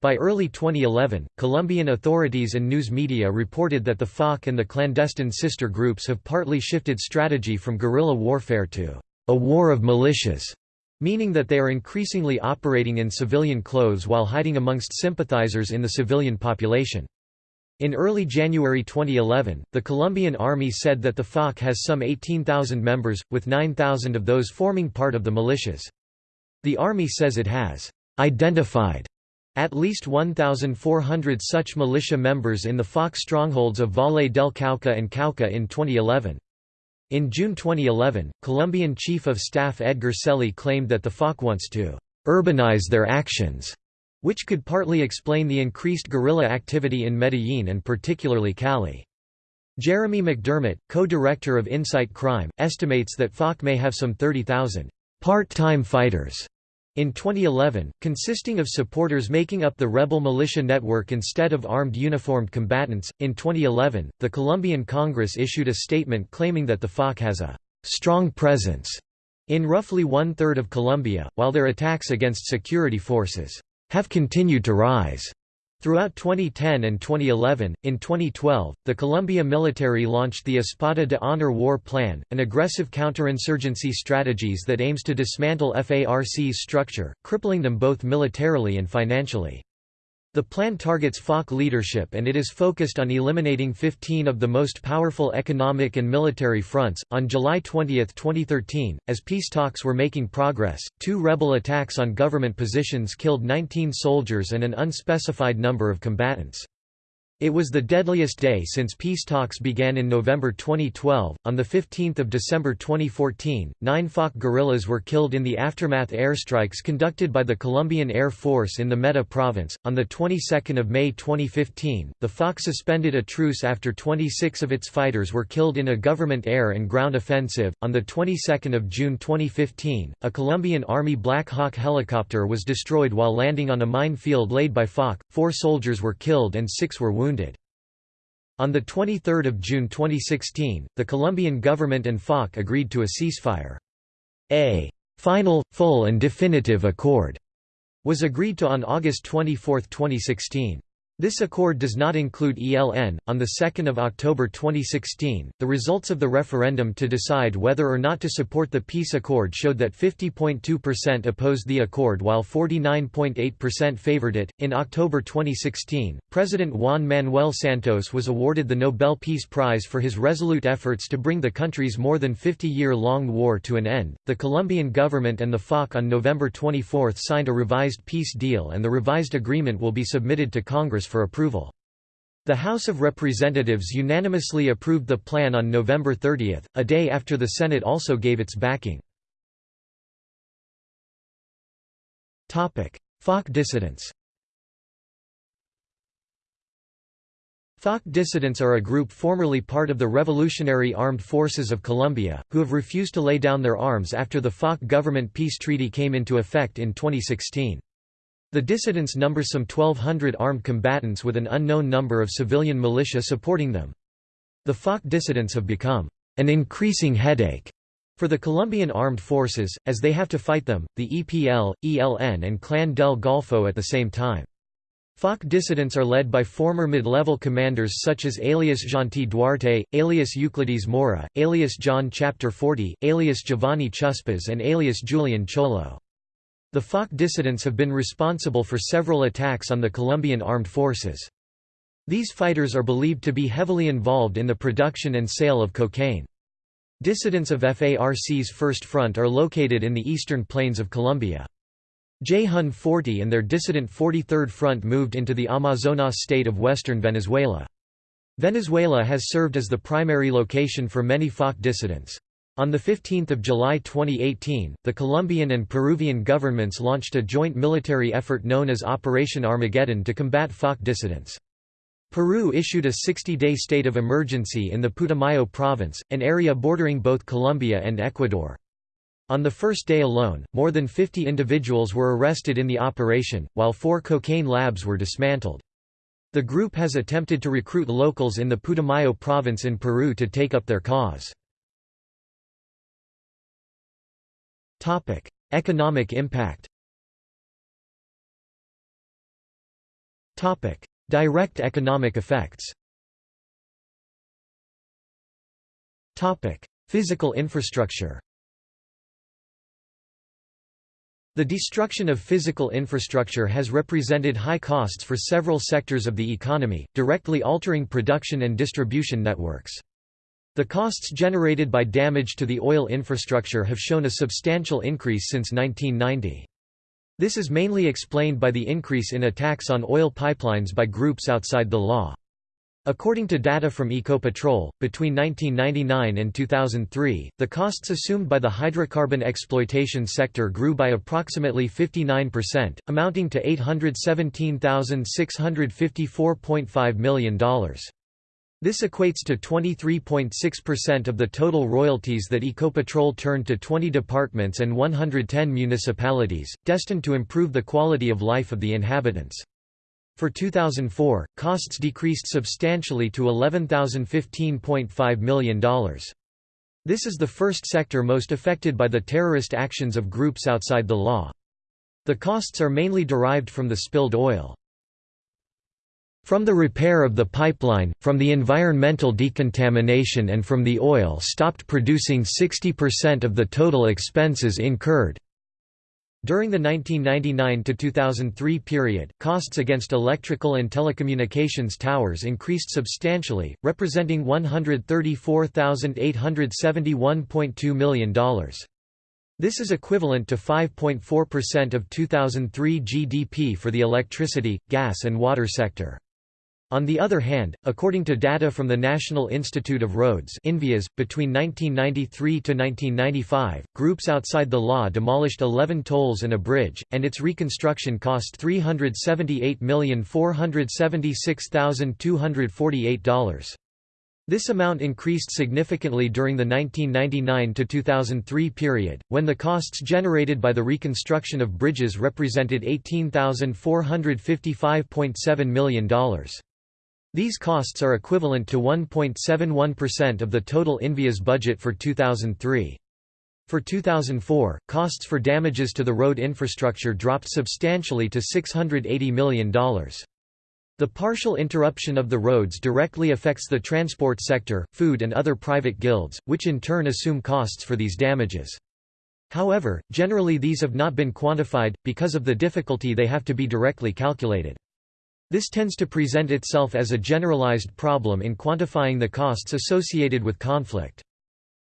By early 2011, Colombian authorities and news media reported that the FARC and the clandestine sister groups have partly shifted strategy from guerrilla warfare to a war of militias meaning that they are increasingly operating in civilian clothes while hiding amongst sympathizers in the civilian population. In early January 2011, the Colombian army said that the FARC has some 18,000 members, with 9,000 of those forming part of the militias. The army says it has identified at least 1,400 such militia members in the FARC strongholds of Valle del Cauca and Cauca in 2011. In June 2011, Colombian Chief of Staff Edgar Celi claimed that the FARC wants to urbanize their actions, which could partly explain the increased guerrilla activity in Medellin and particularly Cali. Jeremy McDermott, co-director of Insight Crime, estimates that FARC may have some 30,000 part-time fighters in 2011, consisting of supporters making up the rebel militia network instead of armed uniformed combatants, in 2011, the Colombian Congress issued a statement claiming that the FARC has a strong presence in roughly one-third of Colombia, while their attacks against security forces have continued to rise. Throughout 2010 and 2011, in 2012, the Colombia military launched the Espada de Honor War Plan, an aggressive counterinsurgency strategies that aims to dismantle FARC's structure, crippling them both militarily and financially. The plan targets FARC leadership and it is focused on eliminating 15 of the most powerful economic and military fronts. On July 20, 2013, as peace talks were making progress, two rebel attacks on government positions killed 19 soldiers and an unspecified number of combatants. It was the deadliest day since peace talks began in November 2012. On the 15th of December 2014, nine FARC guerrillas were killed in the aftermath airstrikes conducted by the Colombian Air Force in the Meta province. On the 22nd of May 2015, the FARC suspended a truce after 26 of its fighters were killed in a government air and ground offensive. On the 22nd of June 2015, a Colombian Army Black Hawk helicopter was destroyed while landing on a minefield laid by FARC. Four soldiers were killed and six were wounded. On 23 June 2016, the Colombian government and FARC agreed to a ceasefire. A «final, full and definitive accord» was agreed to on August 24, 2016. This accord does not include ELN. On the 2nd of October 2016, the results of the referendum to decide whether or not to support the peace accord showed that 50.2% opposed the accord while 49.8% favored it. In October 2016, President Juan Manuel Santos was awarded the Nobel Peace Prize for his resolute efforts to bring the country's more than 50-year-long war to an end. The Colombian government and the FARC on November 24 signed a revised peace deal and the revised agreement will be submitted to Congress for approval. The House of Representatives unanimously approved the plan on November 30, a day after the Senate also gave its backing. FARC dissidents FARC dissidents are a group formerly part of the Revolutionary Armed Forces of Colombia, who have refused to lay down their arms after the FARC government peace treaty came into effect in 2016. The dissidents number some 1,200 armed combatants with an unknown number of civilian militia supporting them. The FARC dissidents have become an increasing headache for the Colombian armed forces, as they have to fight them, the EPL, ELN and Clan del Golfo at the same time. FARC dissidents are led by former mid-level commanders such as alias Gentil Duarte, alias Euclides Mora, alias John Chapter 40, alias Giovanni Chuspas and alias Julian Cholo. The FARC dissidents have been responsible for several attacks on the Colombian armed forces. These fighters are believed to be heavily involved in the production and sale of cocaine. Dissidents of FARC's First Front are located in the eastern plains of Colombia. John 40 and their dissident 43rd Front moved into the Amazonas state of western Venezuela. Venezuela has served as the primary location for many FARC dissidents. On 15 July 2018, the Colombian and Peruvian governments launched a joint military effort known as Operation Armageddon to combat FARC dissidents. Peru issued a 60-day state of emergency in the Putumayo province, an area bordering both Colombia and Ecuador. On the first day alone, more than 50 individuals were arrested in the operation, while four cocaine labs were dismantled. The group has attempted to recruit locals in the Putumayo province in Peru to take up their cause. Topic: Economic impact. Topic: Direct economic effects. Topic: Physical infrastructure. The destruction of physical infrastructure has represented high costs for several sectors of the economy, directly altering production and distribution networks. The costs generated by damage to the oil infrastructure have shown a substantial increase since 1990. This is mainly explained by the increase in attacks on oil pipelines by groups outside the law. According to data from Ecopetrol, between 1999 and 2003, the costs assumed by the hydrocarbon exploitation sector grew by approximately 59%, amounting to $817,654.5 million. This equates to 23.6% of the total royalties that Ecopetrol turned to 20 departments and 110 municipalities, destined to improve the quality of life of the inhabitants. For 2004, costs decreased substantially to $11,015.5 million. This is the first sector most affected by the terrorist actions of groups outside the law. The costs are mainly derived from the spilled oil. From the repair of the pipeline, from the environmental decontamination and from the oil stopped producing 60% of the total expenses incurred. During the 1999–2003 period, costs against electrical and telecommunications towers increased substantially, representing $134,871.2 million. This is equivalent to 5.4% of 2003 GDP for the electricity, gas and water sector. On the other hand, according to data from the National Institute of Roads INVIAS, between 1993 to 1995, groups outside the law demolished 11 tolls and a bridge, and its reconstruction cost $378,476,248. This amount increased significantly during the 1999–2003 period, when the costs generated by the reconstruction of bridges represented $18,455.7 million. These costs are equivalent to 1.71% of the total INVIA's budget for 2003. For 2004, costs for damages to the road infrastructure dropped substantially to $680 million. The partial interruption of the roads directly affects the transport sector, food and other private guilds, which in turn assume costs for these damages. However, generally these have not been quantified, because of the difficulty they have to be directly calculated. This tends to present itself as a generalized problem in quantifying the costs associated with conflict.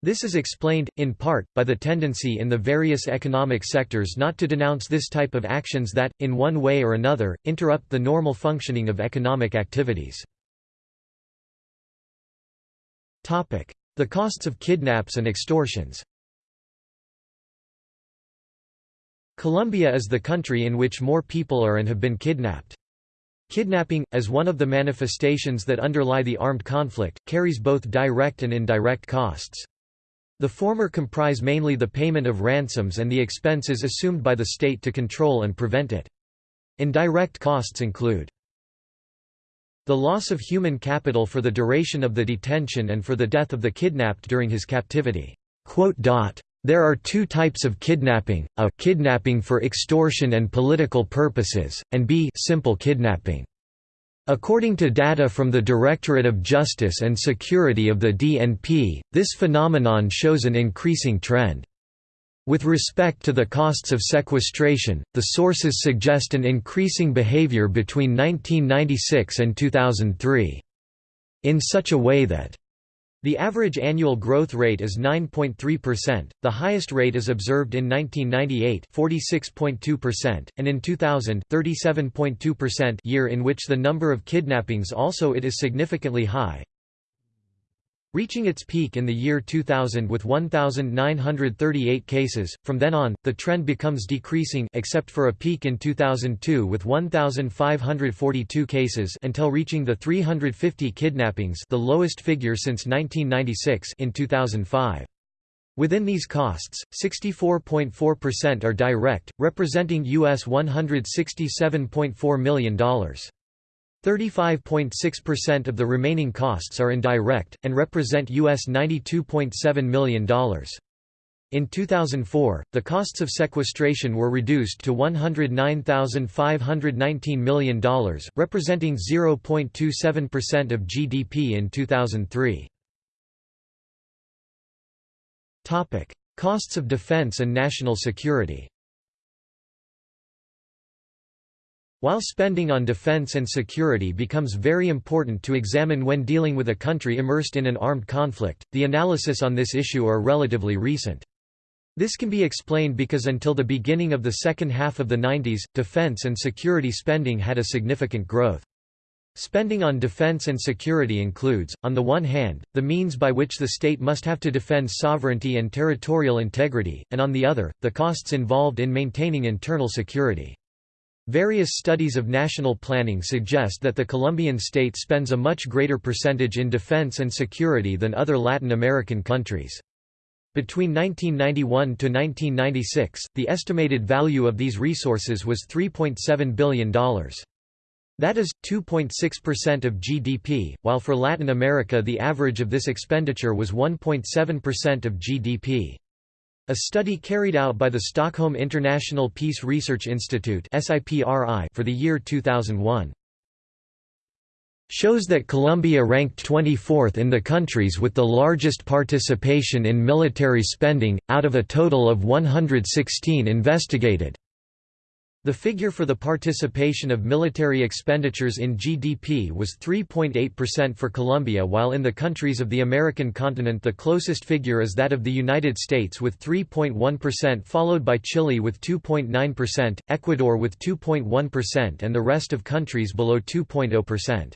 This is explained, in part, by the tendency in the various economic sectors not to denounce this type of actions that, in one way or another, interrupt the normal functioning of economic activities. The costs of kidnaps and extortions Colombia is the country in which more people are and have been kidnapped. Kidnapping, as one of the manifestations that underlie the armed conflict, carries both direct and indirect costs. The former comprise mainly the payment of ransoms and the expenses assumed by the state to control and prevent it. Indirect costs include the loss of human capital for the duration of the detention and for the death of the kidnapped during his captivity. There are two types of kidnapping, a kidnapping for extortion and political purposes, and b simple kidnapping. According to data from the Directorate of Justice and Security of the DNP, this phenomenon shows an increasing trend. With respect to the costs of sequestration, the sources suggest an increasing behavior between 1996 and 2003. In such a way that the average annual growth rate is 9.3%, the highest rate is observed in 1998 46.2%, and in 2000 37.2% year in which the number of kidnappings also it is significantly high, reaching its peak in the year 2000 with 1,938 cases. From then on, the trend becomes decreasing except for a peak in 2002 with 1,542 cases until reaching the 350 kidnappings the lowest figure since 1996 in 2005. Within these costs, 64.4% are direct, representing US $167.4 million. 35.6% of the remaining costs are indirect, and represent US $92.7 million. In 2004, the costs of sequestration were reduced to $109,519 million, representing 0.27% of GDP in 2003. Costs of defense and national security While spending on defense and security becomes very important to examine when dealing with a country immersed in an armed conflict, the analysis on this issue are relatively recent. This can be explained because until the beginning of the second half of the 90s, defense and security spending had a significant growth. Spending on defense and security includes, on the one hand, the means by which the state must have to defend sovereignty and territorial integrity, and on the other, the costs involved in maintaining internal security. Various studies of national planning suggest that the Colombian state spends a much greater percentage in defense and security than other Latin American countries. Between 1991 to 1996, the estimated value of these resources was $3.7 billion. That is, 2.6% of GDP, while for Latin America the average of this expenditure was 1.7% of GDP. A study carried out by the Stockholm International Peace Research Institute for the year 2001 shows that Colombia ranked 24th in the countries with the largest participation in military spending, out of a total of 116 investigated. The figure for the participation of military expenditures in GDP was 3.8% for Colombia while in the countries of the American continent the closest figure is that of the United States with 3.1% followed by Chile with 2.9%, Ecuador with 2.1% and the rest of countries below 2.0%.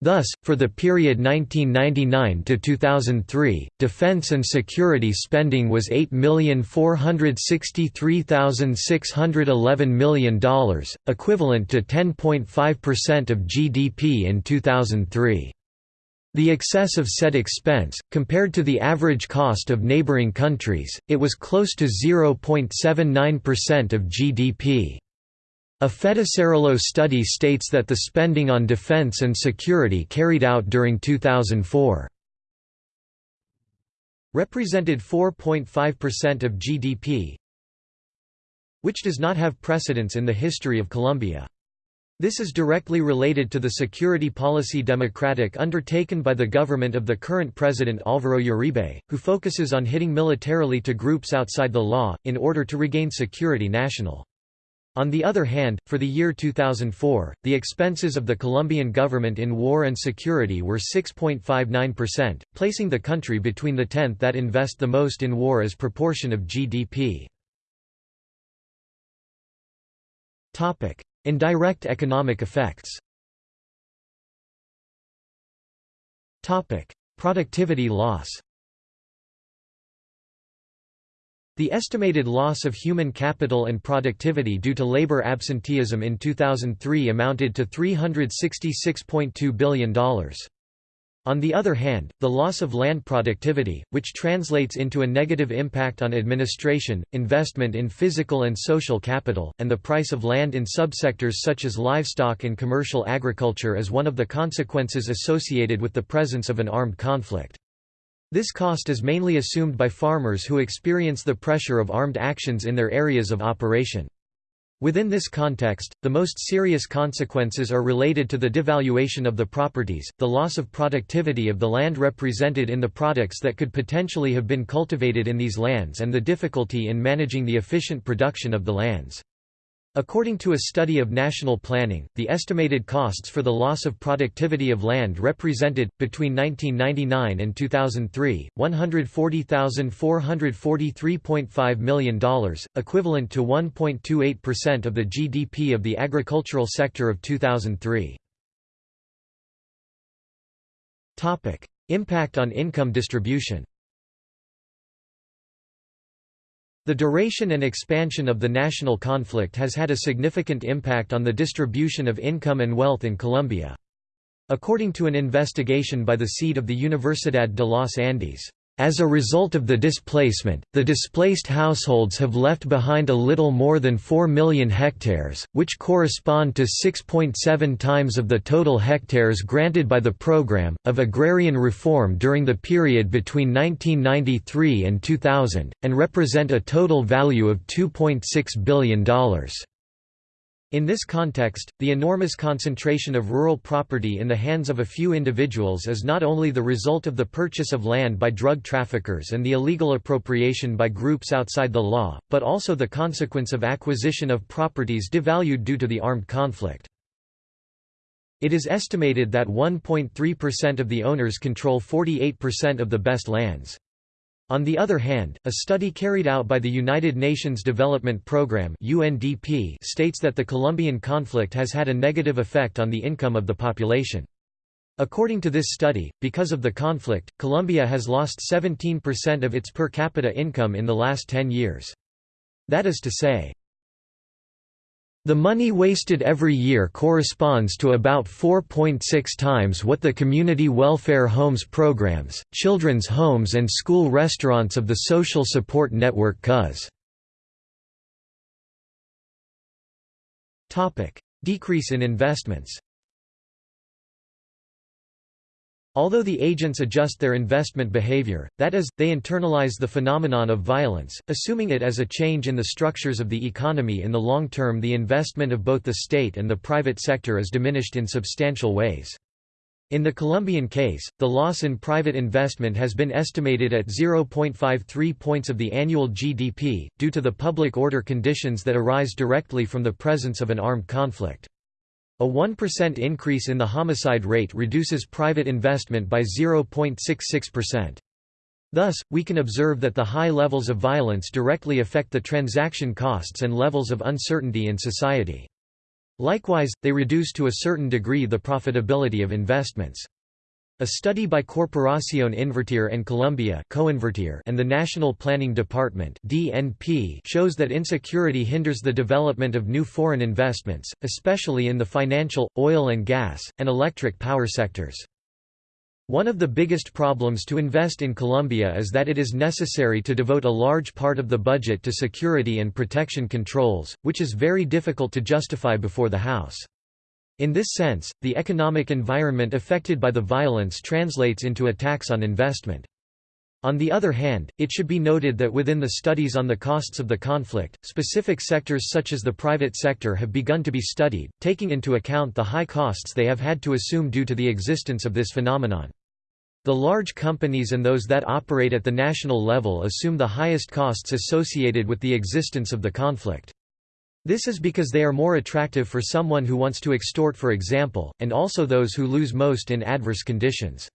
Thus, for the period 1999 to 2003, defense and security spending was $8,463,611 million, equivalent to 10.5% of GDP in 2003. The excess of said expense, compared to the average cost of neighboring countries, it was close to 0.79% of GDP. A Fedesarrollo study states that the spending on defense and security carried out during 2004 represented 4.5% of GDP, which does not have precedence in the history of Colombia. This is directly related to the security policy democratic undertaken by the government of the current president Álvaro Uribe, who focuses on hitting militarily to groups outside the law, in order to regain security national. On the other hand, for the year 2004, the expenses of the Colombian government in war and security were 6.59%, placing the country between the tenth that invest the most in war as proportion of GDP. Indirect economic effects Productivity loss The estimated loss of human capital and productivity due to labor absenteeism in 2003 amounted to $366.2 billion. On the other hand, the loss of land productivity, which translates into a negative impact on administration, investment in physical and social capital, and the price of land in subsectors such as livestock and commercial agriculture is one of the consequences associated with the presence of an armed conflict. This cost is mainly assumed by farmers who experience the pressure of armed actions in their areas of operation. Within this context, the most serious consequences are related to the devaluation of the properties, the loss of productivity of the land represented in the products that could potentially have been cultivated in these lands and the difficulty in managing the efficient production of the lands. According to a study of national planning, the estimated costs for the loss of productivity of land represented, between 1999 and 2003, $140,443.5 million, equivalent to 1.28% of the GDP of the agricultural sector of 2003. Impact on income distribution The duration and expansion of the national conflict has had a significant impact on the distribution of income and wealth in Colombia. According to an investigation by the seat of the Universidad de los Andes, as a result of the displacement, the displaced households have left behind a little more than 4 million hectares, which correspond to 6.7 times of the total hectares granted by the program, of agrarian reform during the period between 1993 and 2000, and represent a total value of $2.6 billion. In this context, the enormous concentration of rural property in the hands of a few individuals is not only the result of the purchase of land by drug traffickers and the illegal appropriation by groups outside the law, but also the consequence of acquisition of properties devalued due to the armed conflict. It is estimated that 1.3% of the owners control 48% of the best lands. On the other hand, a study carried out by the United Nations Development Programme (UNDP) states that the Colombian conflict has had a negative effect on the income of the population. According to this study, because of the conflict, Colombia has lost 17% of its per capita income in the last 10 years. That is to say, the money wasted every year corresponds to about 4.6 times what the community welfare homes programs, children's homes and school restaurants of the social support network CUS. Decrease in investments Although the agents adjust their investment behavior, that is, they internalize the phenomenon of violence, assuming it as a change in the structures of the economy in the long term the investment of both the state and the private sector is diminished in substantial ways. In the Colombian case, the loss in private investment has been estimated at 0.53 points of the annual GDP, due to the public order conditions that arise directly from the presence of an armed conflict. A 1% increase in the homicide rate reduces private investment by 0.66%. Thus, we can observe that the high levels of violence directly affect the transaction costs and levels of uncertainty in society. Likewise, they reduce to a certain degree the profitability of investments. A study by Corporación Invertir en Colombia and the National Planning Department shows that insecurity hinders the development of new foreign investments, especially in the financial, oil and gas, and electric power sectors. One of the biggest problems to invest in Colombia is that it is necessary to devote a large part of the budget to security and protection controls, which is very difficult to justify before the House. In this sense, the economic environment affected by the violence translates into a tax on investment. On the other hand, it should be noted that within the studies on the costs of the conflict, specific sectors such as the private sector have begun to be studied, taking into account the high costs they have had to assume due to the existence of this phenomenon. The large companies and those that operate at the national level assume the highest costs associated with the existence of the conflict. This is because they are more attractive for someone who wants to extort for example, and also those who lose most in adverse conditions.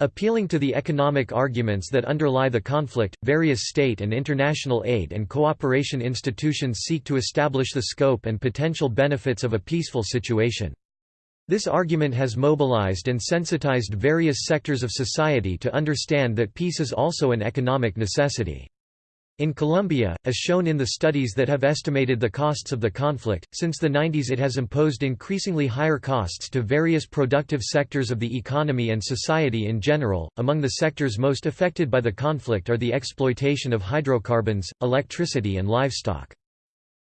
Appealing to the economic arguments that underlie the conflict, various state and international aid and cooperation institutions seek to establish the scope and potential benefits of a peaceful situation. This argument has mobilized and sensitized various sectors of society to understand that peace is also an economic necessity. In Colombia, as shown in the studies that have estimated the costs of the conflict, since the 90s it has imposed increasingly higher costs to various productive sectors of the economy and society in general. Among the sectors most affected by the conflict are the exploitation of hydrocarbons, electricity, and livestock.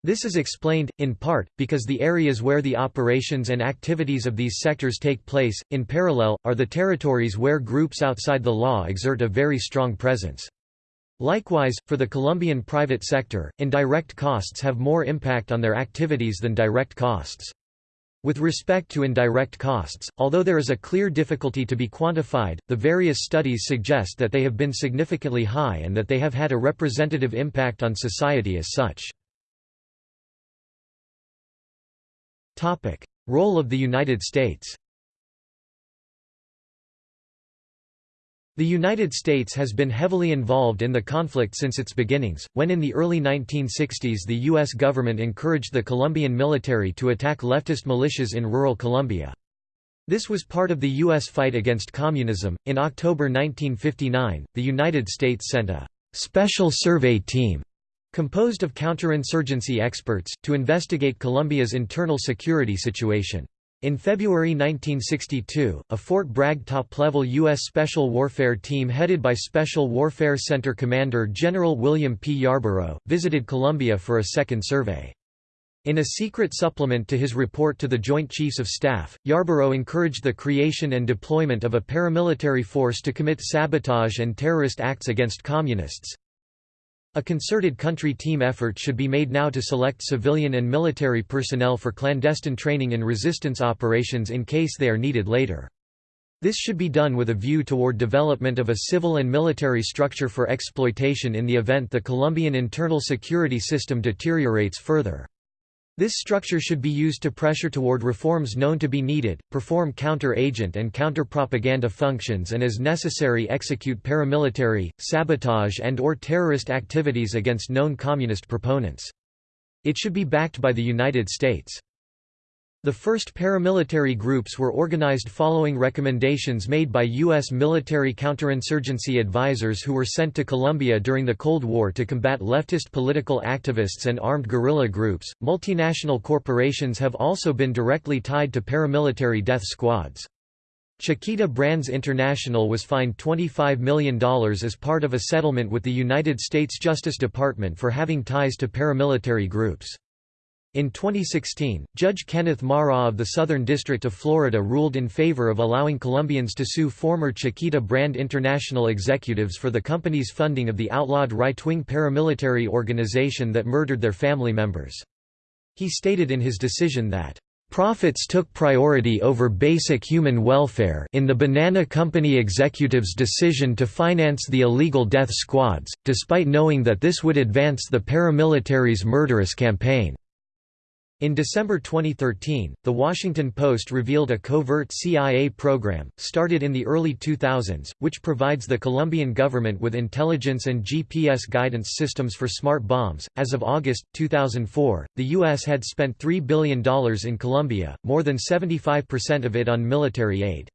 This is explained, in part, because the areas where the operations and activities of these sectors take place, in parallel, are the territories where groups outside the law exert a very strong presence. Likewise, for the Colombian private sector, indirect costs have more impact on their activities than direct costs. With respect to indirect costs, although there is a clear difficulty to be quantified, the various studies suggest that they have been significantly high and that they have had a representative impact on society as such. Role of the United States The United States has been heavily involved in the conflict since its beginnings, when in the early 1960s the U.S. government encouraged the Colombian military to attack leftist militias in rural Colombia. This was part of the U.S. fight against communism. In October 1959, the United States sent a special survey team composed of counterinsurgency experts, to investigate Colombia's internal security situation. In February 1962, a Fort Bragg top-level U.S. Special Warfare Team headed by Special Warfare Center Commander General William P. Yarborough, visited Colombia for a second survey. In a secret supplement to his report to the Joint Chiefs of Staff, Yarborough encouraged the creation and deployment of a paramilitary force to commit sabotage and terrorist acts against communists, a concerted country team effort should be made now to select civilian and military personnel for clandestine training in resistance operations in case they are needed later. This should be done with a view toward development of a civil and military structure for exploitation in the event the Colombian internal security system deteriorates further. This structure should be used to pressure toward reforms known to be needed, perform counter-agent and counter-propaganda functions and as necessary execute paramilitary, sabotage and or terrorist activities against known communist proponents. It should be backed by the United States. The first paramilitary groups were organized following recommendations made by U.S. military counterinsurgency advisors who were sent to Colombia during the Cold War to combat leftist political activists and armed guerrilla groups. Multinational corporations have also been directly tied to paramilitary death squads. Chiquita Brands International was fined $25 million as part of a settlement with the United States Justice Department for having ties to paramilitary groups. In 2016, Judge Kenneth Marra of the Southern District of Florida ruled in favor of allowing Colombians to sue former Chiquita Brand International executives for the company's funding of the outlawed right-wing paramilitary organization that murdered their family members. He stated in his decision that Profits took priority over basic human welfare in the Banana Company executive's decision to finance the illegal death squads, despite knowing that this would advance the paramilitary's murderous campaign. In December 2013, The Washington Post revealed a covert CIA program, started in the early 2000s, which provides the Colombian government with intelligence and GPS guidance systems for smart bombs. As of August 2004, the U.S. had spent $3 billion in Colombia, more than 75% of it on military aid.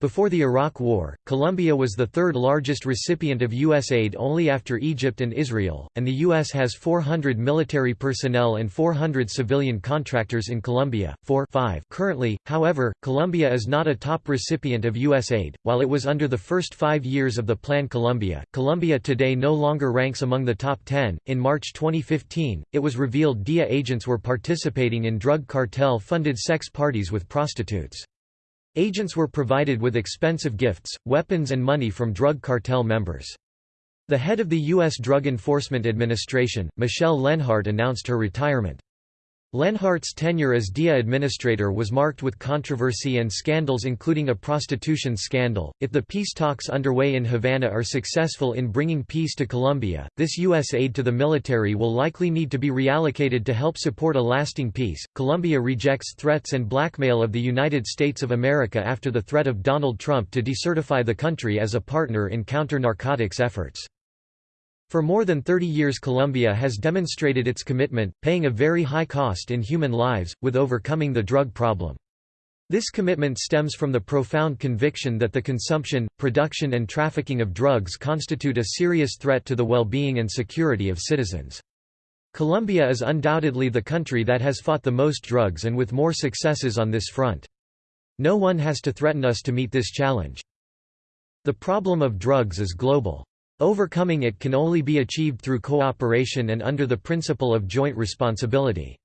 Before the Iraq War, Colombia was the third largest recipient of U.S. aid only after Egypt and Israel, and the U.S. has 400 military personnel and 400 civilian contractors in Colombia. 4 5 Currently, however, Colombia is not a top recipient of U.S. aid. While it was under the first five years of the Plan Colombia, Colombia today no longer ranks among the top 10. In March 2015, it was revealed DEA agents were participating in drug cartel funded sex parties with prostitutes. Agents were provided with expensive gifts, weapons and money from drug cartel members. The head of the U.S. Drug Enforcement Administration, Michele Leonhart announced her retirement. Leonhart's tenure as DEA administrator was marked with controversy and scandals including a prostitution scandal. If the peace talks underway in Havana are successful in bringing peace to Colombia, this U.S. aid to the military will likely need to be reallocated to help support a lasting peace. Colombia rejects threats and blackmail of the United States of America after the threat of Donald Trump to decertify the country as a partner in counter-narcotics efforts. For more than 30 years Colombia has demonstrated its commitment, paying a very high cost in human lives, with overcoming the drug problem. This commitment stems from the profound conviction that the consumption, production and trafficking of drugs constitute a serious threat to the well-being and security of citizens. Colombia is undoubtedly the country that has fought the most drugs and with more successes on this front. No one has to threaten us to meet this challenge. The problem of drugs is global. Overcoming it can only be achieved through cooperation and under the principle of joint responsibility.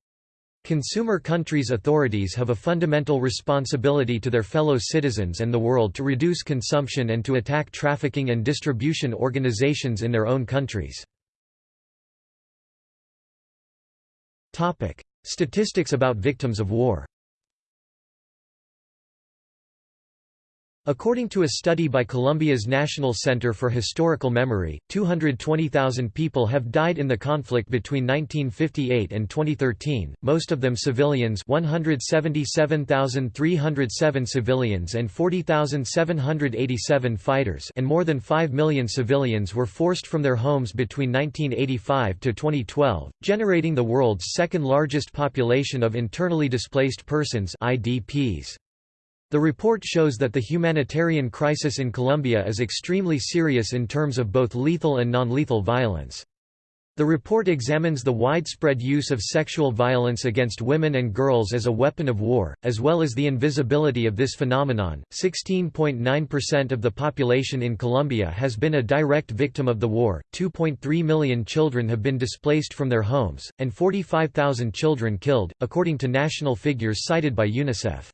Consumer countries' authorities have a fundamental responsibility to their fellow citizens and the world to reduce consumption and to attack trafficking and distribution organizations in their own countries. Statistics about victims of war According to a study by Colombia's National Center for Historical Memory, 220,000 people have died in the conflict between 1958 and 2013, most of them civilians 177,307 civilians and 40,787 fighters and more than 5 million civilians were forced from their homes between 1985 to 2012, generating the world's second largest population of internally displaced persons IDPs. The report shows that the humanitarian crisis in Colombia is extremely serious in terms of both lethal and non-lethal violence. The report examines the widespread use of sexual violence against women and girls as a weapon of war, as well as the invisibility of this phenomenon. 16.9% of the population in Colombia has been a direct victim of the war, 2.3 million children have been displaced from their homes, and 45,000 children killed, according to national figures cited by UNICEF.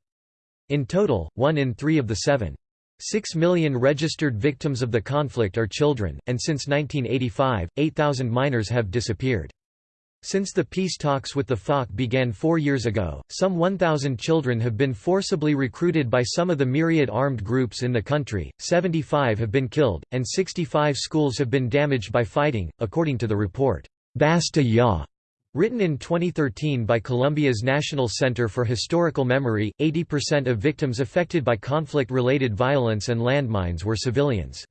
In total, one in three of the seven. 6 million registered victims of the conflict are children, and since 1985, 8,000 minors have disappeared. Since the peace talks with the FARC began four years ago, some 1,000 children have been forcibly recruited by some of the myriad armed groups in the country, 75 have been killed, and 65 schools have been damaged by fighting, according to the report, Basta Ya, Written in 2013 by Colombia's National Center for Historical Memory, 80% of victims affected by conflict-related violence and landmines were civilians.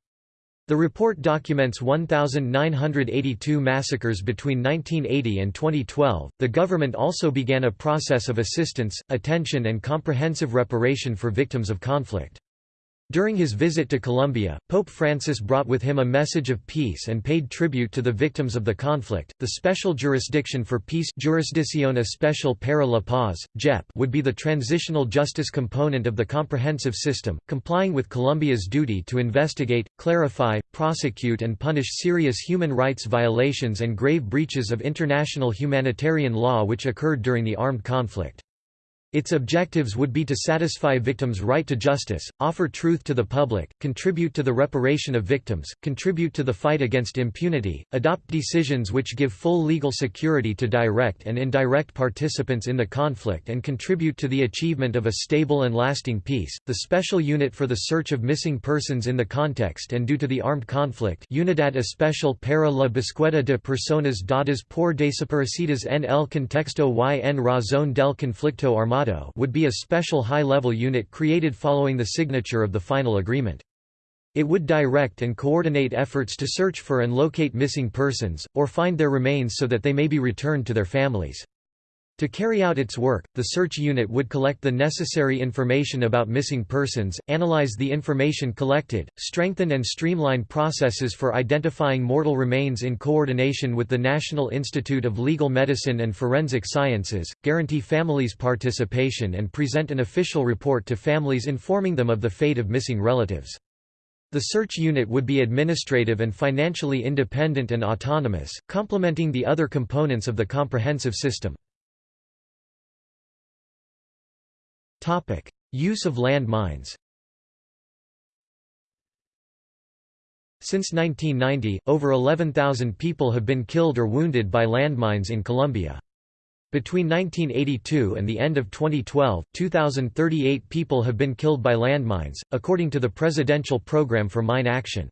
The report documents 1,982 massacres between 1980 and 2012. The government also began a process of assistance, attention, and comprehensive reparation for victims of conflict. During his visit to Colombia, Pope Francis brought with him a message of peace and paid tribute to the victims of the conflict. The Special Jurisdiction for Peace Jurisdicción Especial para la Paz, JEP, would be the transitional justice component of the comprehensive system, complying with Colombia's duty to investigate, clarify, prosecute and punish serious human rights violations and grave breaches of international humanitarian law which occurred during the armed conflict. Its objectives would be to satisfy victims' right to justice, offer truth to the public, contribute to the reparation of victims, contribute to the fight against impunity, adopt decisions which give full legal security to direct and indirect participants in the conflict and contribute to the achievement of a stable and lasting peace. The Special Unit for the Search of Missing Persons in the Context and Due to the Armed Conflict Unidad Especial para la Búsqueda de Personas dadas por desaparecidas en el contexto y en razón del conflicto armado would be a special high-level unit created following the signature of the final agreement. It would direct and coordinate efforts to search for and locate missing persons, or find their remains so that they may be returned to their families. To carry out its work, the search unit would collect the necessary information about missing persons, analyze the information collected, strengthen and streamline processes for identifying mortal remains in coordination with the National Institute of Legal Medicine and Forensic Sciences, guarantee families' participation and present an official report to families informing them of the fate of missing relatives. The search unit would be administrative and financially independent and autonomous, complementing the other components of the comprehensive system. Use of land mines Since 1990, over 11,000 people have been killed or wounded by landmines in Colombia. Between 1982 and the end of 2012, 2,038 people have been killed by landmines, according to the Presidential Program for Mine Action.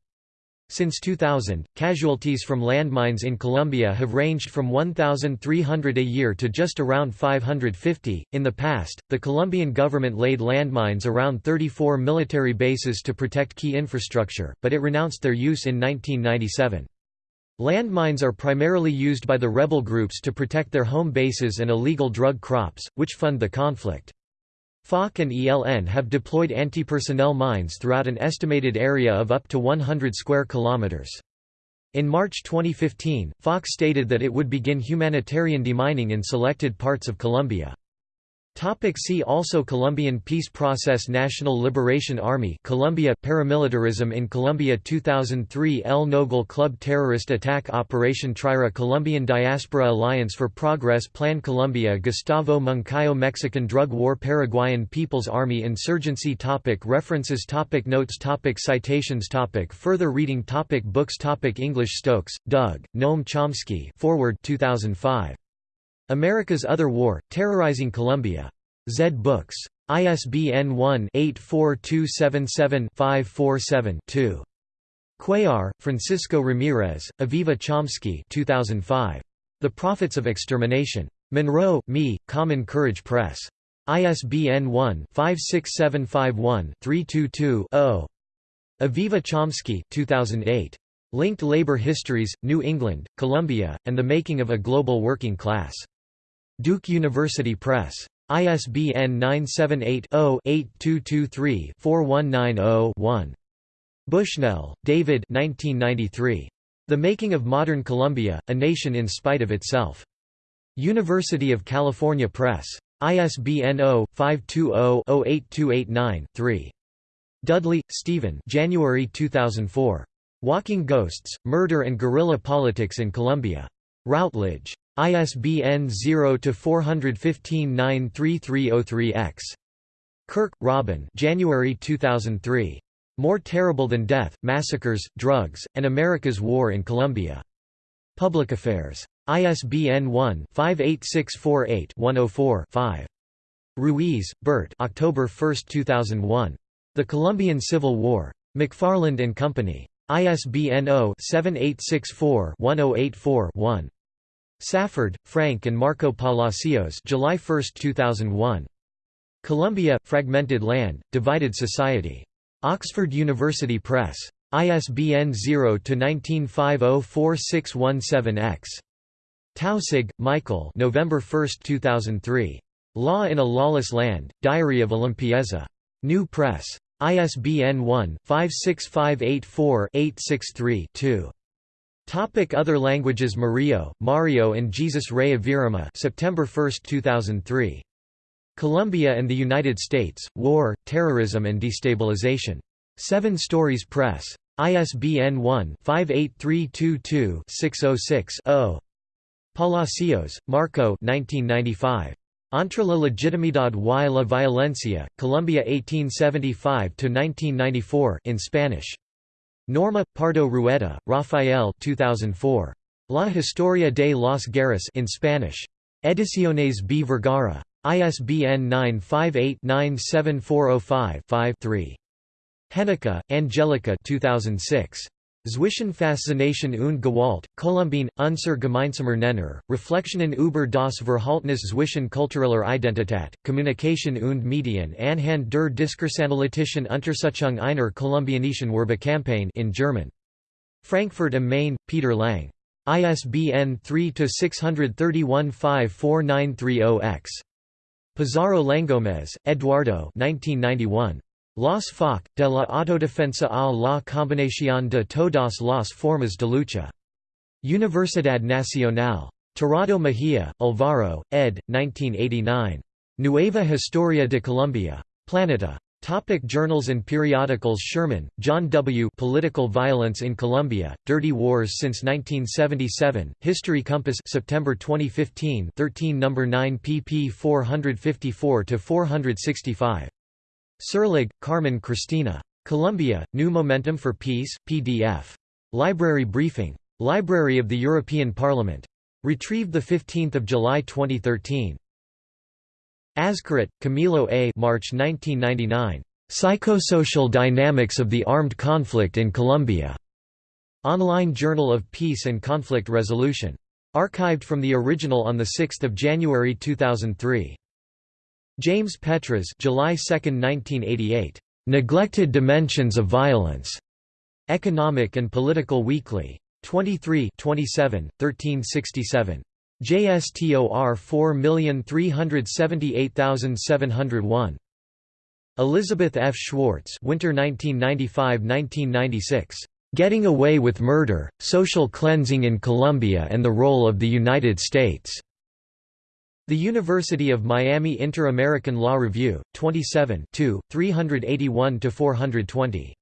Since 2000, casualties from landmines in Colombia have ranged from 1,300 a year to just around 550. In the past, the Colombian government laid landmines around 34 military bases to protect key infrastructure, but it renounced their use in 1997. Landmines are primarily used by the rebel groups to protect their home bases and illegal drug crops, which fund the conflict. FARC and ELN have deployed anti-personnel mines throughout an estimated area of up to 100 square kilometers. In March 2015, FARC stated that it would begin humanitarian demining in selected parts of Colombia. Topic see also Colombian Peace Process National Liberation Army Colombia Paramilitarism in Colombia 2003 El Nogal Club Terrorist Attack Operation Trira Colombian Diaspora Alliance for Progress Plan Colombia Gustavo Moncayo Mexican Drug War Paraguayan People's Army Insurgency topic References topic Notes topic Citations topic Further reading topic Books topic English Stokes, Doug, Noam Chomsky Foreword 2005. America's Other War, Terrorizing Colombia. Zed Books. ISBN 1-84277-547-2. Cuellar, Francisco Ramirez, Aviva Chomsky 2005. The Prophets of Extermination. Monroe, Me, Common Courage Press. ISBN 1-56751-322-0. Aviva Chomsky 2008. Linked Labor Histories, New England, Colombia, and the Making of a Global Working Class. Duke University Press. ISBN 978-0-8223-4190-1. Bushnell, David The Making of Modern Colombia, A Nation in Spite of Itself. University of California Press. ISBN 0-520-08289-3. Dudley, Stephen January 2004. Walking Ghosts, Murder and Guerrilla Politics in Colombia. Routledge. ISBN 0-415-93303-X. Kirk, Robin January 2003. More Terrible Than Death, Massacres, Drugs, and America's War in Colombia. Public Affairs. ISBN 1-58648-104-5. Ruiz, Bert October 1, 2001. The Colombian Civil War. McFarland and Company. ISBN 0-7864-1084-1. Safford, Frank and Marco Palacios July 1, 2001. Colombia – Fragmented Land, Divided Society. Oxford University Press. ISBN 0-19504617-X. Taussig, Michael November 1, 2003. Law in a Lawless Land, Diary of a Limpieza. New Press. ISBN 1-56584-863-2. Topic Other languages Murillo, Mario and Jesus Rey Avirama September 1, 2003. Colombia and the United States, War, Terrorism and Destabilization. Seven Stories Press. ISBN 1-58322-606-0. Palacios, Marco 1995. Entre la legitimidad y la violencia, Colombia 1875–1994 in Spanish. Norma, Pardo Rueda, Rafael 2004. La Historia de las Guerras in Spanish. Ediciones B. Vergara. ISBN 958-97405-5-3. Hennicke, Angelica 2006. Zwischen Faszination und Gewalt, Kolumbien, unser gemeinsamer Nenner, Reflexionen über das Verhaltnis zwischen kultureller Identität, Kommunikation und Medien anhand der Diskursanalytischen Untersuchung einer kolumbianischen Werbekampagne in German. Frankfurt am Main, Peter Lang. ISBN 3-631-54930-X. Pizarro Leongomez, Eduardo 1991. Los FARC, de la autodefensa a la combinación de todas las formas de lucha. Universidad Nacional. Tirado Mejía, Alvaro, ed. 1989. Nueva Historia de Colombia. Planeta. Topic journals and periodicals Sherman, John W. Political Violence in Colombia, Dirty Wars since 1977, History Compass September 2015 13 No. 9 pp 454–465. Serlig, Carmen Cristina. Colombia, New Momentum for Peace, PDF. Library Briefing. Library of the European Parliament. Retrieved 15 July 2013. Azkarat, Camilo A. March 1999. Psychosocial Dynamics of the Armed Conflict in Colombia. Online Journal of Peace and Conflict Resolution. Archived from the original on 6 January 2003. James Petras July 2, 1988. Neglected Dimensions of Violence. Economic and Political Weekly. 23 27, 1367. JSTOR 4378701. Elizabeth F. Schwartz Winter 1995–1996. Getting Away with Murder, Social Cleansing in Colombia and the Role of the United States. The University of Miami Inter-American Law Review, 27 381–420.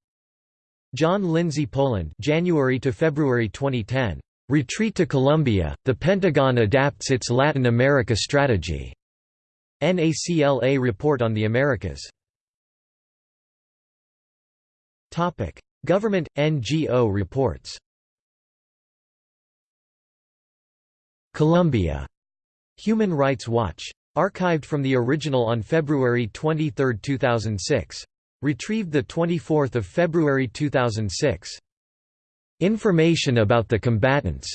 John Lindsay Poland January to February 2010. Retreat to Colombia, the Pentagon adapts its Latin America strategy. NACLA Report on the Americas. Government, NGO reports Colombia. Human Rights Watch. Archived from the original on February 23, 2006. Retrieved 24 February 2006. Information about the combatants.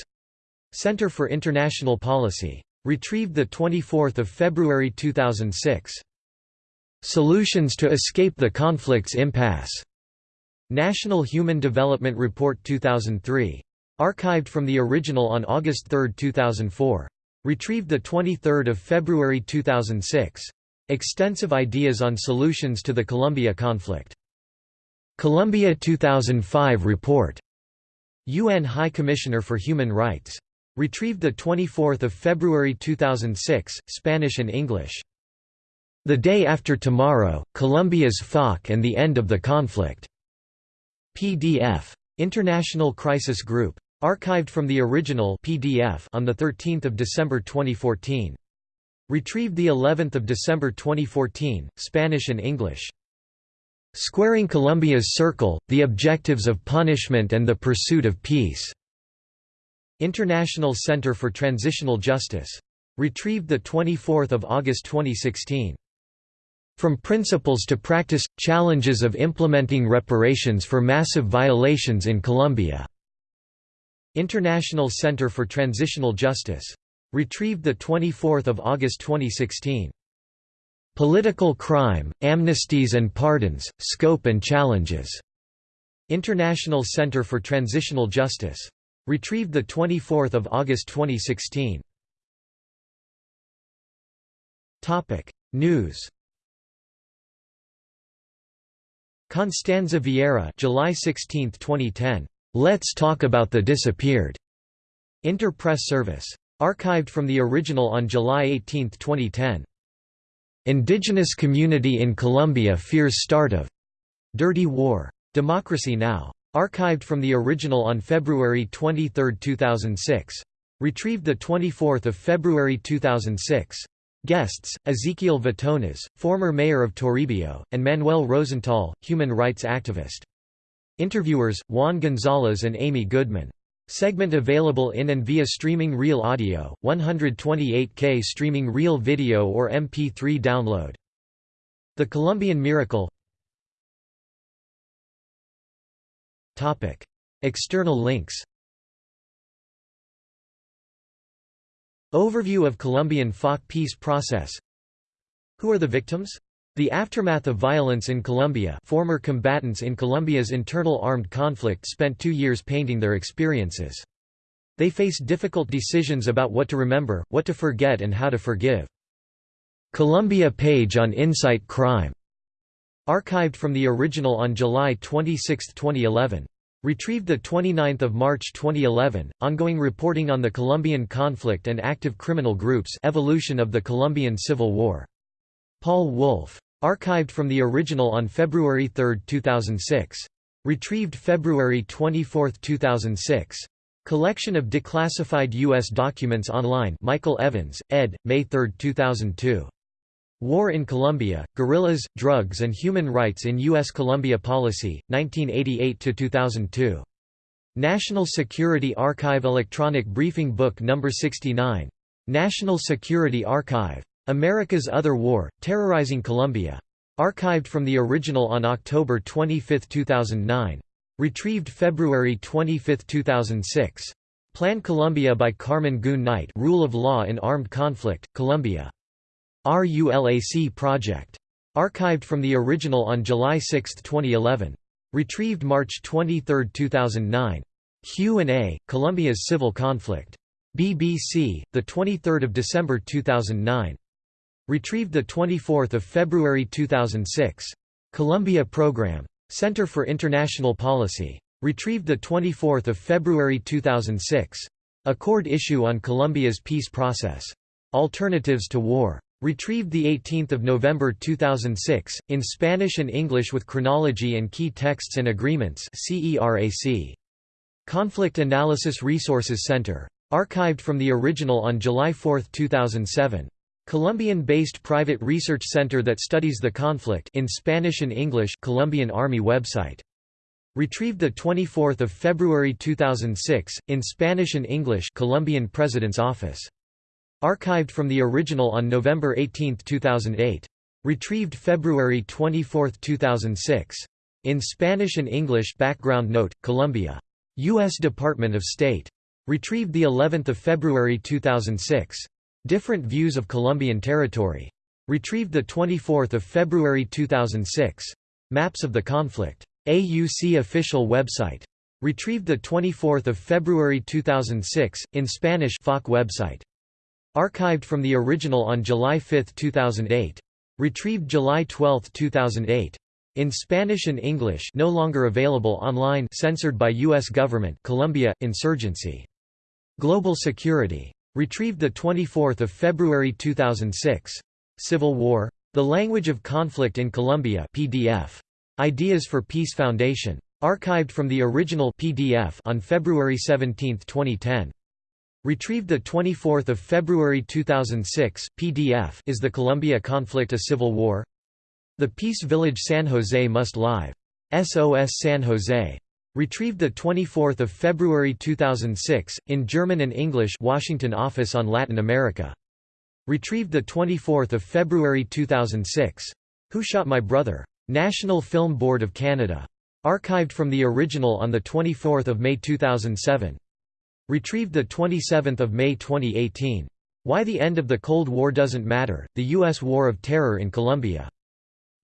Center for International Policy. Retrieved 24 February 2006. Solutions to escape the conflict's impasse. National Human Development Report 2003. Archived from the original on August 3, 2004. Retrieved 23 February 2006. Extensive ideas on solutions to the Colombia conflict. Colombia 2005 report. UN High Commissioner for Human Rights. Retrieved 24 February 2006, Spanish and English. The Day After Tomorrow, Colombia's FARC and the End of the Conflict. PDF. International Crisis Group. Archived from the original PDF on 13 December 2014. Retrieved the 11th of December 2014, Spanish and English. Squaring Colombia's Circle, The Objectives of Punishment and the Pursuit of Peace. International Center for Transitional Justice. Retrieved the 24th of August 2016. From Principles to Practice – Challenges of Implementing Reparations for Massive Violations in Colombia. International Center for Transitional Justice. Retrieved 24 August 2016. Political Crime, Amnesties and Pardons, Scope and Challenges. International Center for Transitional Justice. Retrieved 24 August 2016. News Constanza Vieira July 16, 2010. Let's Talk About the Disappeared. Inter-Press Service. Archived from the original on July 18, 2010. Indigenous Community in Colombia Fears Start of Dirty War. Democracy Now! Archived from the original on February 23, 2006. Retrieved 24 February 2006. Guests, Ezequiel Vitonas, former mayor of Toribio, and Manuel Rozental, human rights activist. Interviewers, Juan Gonzalez and Amy Goodman. Segment available in and via streaming real audio, 128K streaming real video or MP3 download. The Colombian Miracle External links Overview of Colombian FARC peace process Who are the victims? The aftermath of violence in Colombia former combatants in Colombia's internal armed conflict spent two years painting their experiences. They face difficult decisions about what to remember, what to forget and how to forgive. Colombia page on Insight Crime. Archived from the original on July 26, 2011. Retrieved 29 March 2011, ongoing reporting on the Colombian conflict and active criminal groups evolution of the Colombian Civil War. Paul Wolf. Archived from the original on February 3, 2006. Retrieved February 24, 2006. Collection of declassified U.S. documents online Michael Evans, ed., May 3, 2002. War in Colombia, Guerrillas, Drugs and Human Rights in U.S. Colombia Policy, 1988–2002. National Security Archive Electronic Briefing Book No. 69. National Security Archive. America's Other War, Terrorizing Colombia. Archived from the original on October 25, 2009. Retrieved February 25, 2006. Plan Colombia by Carmen Goon Knight Rule of Law in Armed Conflict, Colombia. RULAC Project. Archived from the original on July 6, 2011. Retrieved March 23, 2009. Q&A, Colombia's Civil Conflict. BBC, 23 December 2009. Retrieved 24 February 2006. Colombia Program. Center for International Policy. Retrieved 24 February 2006. Accord issue on Colombia's peace process. Alternatives to War. Retrieved 18 November 2006, in Spanish and English with chronology and key texts and agreements. Conflict Analysis Resources Center. Archived from the original on July 4, 2007. Colombian-based private research center that studies the conflict in Spanish and English Colombian Army website. Retrieved 24 February 2006, in Spanish and English Colombian President's Office. Archived from the original on November 18, 2008. Retrieved February 24, 2006. In Spanish and English Background note, Colombia. U.S. Department of State. Retrieved the 11th of February 2006. Different views of Colombian territory. Retrieved the 24th of February 2006. Maps of the conflict. AUC official website. Retrieved the 24th of February 2006 in Spanish FOC website. Archived from the original on July 5, 2008. Retrieved July 12, 2008. In Spanish and English no longer available online censored by U.S. government Colombia, insurgency. Global Security. Retrieved 24 February 2006. Civil War? The Language of Conflict in Colombia PDF. Ideas for Peace Foundation. Archived from the original PDF on February 17, 2010. Retrieved 24 February 2006, PDF Is the Colombia Conflict a Civil War? The Peace Village San Jose Must Live. SOS San Jose. Retrieved 24 February 2006, in German and English Washington Office on Latin America. Retrieved 24 February 2006. Who Shot My Brother? National Film Board of Canada. Archived from the original on 24 May 2007. Retrieved 27 May 2018. Why the End of the Cold War Doesn't Matter, The U.S. War of Terror in Colombia.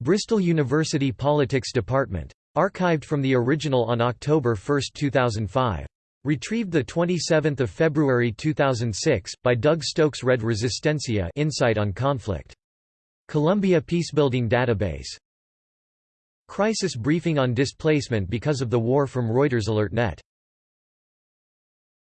Bristol University Politics Department. Archived from the original on October 1, 2005. Retrieved 27 February 2006, by Doug Stokes Red Resistencia Insight on Conflict. Colombia Peacebuilding Database. Crisis briefing on displacement because of the war from Reuters AlertNet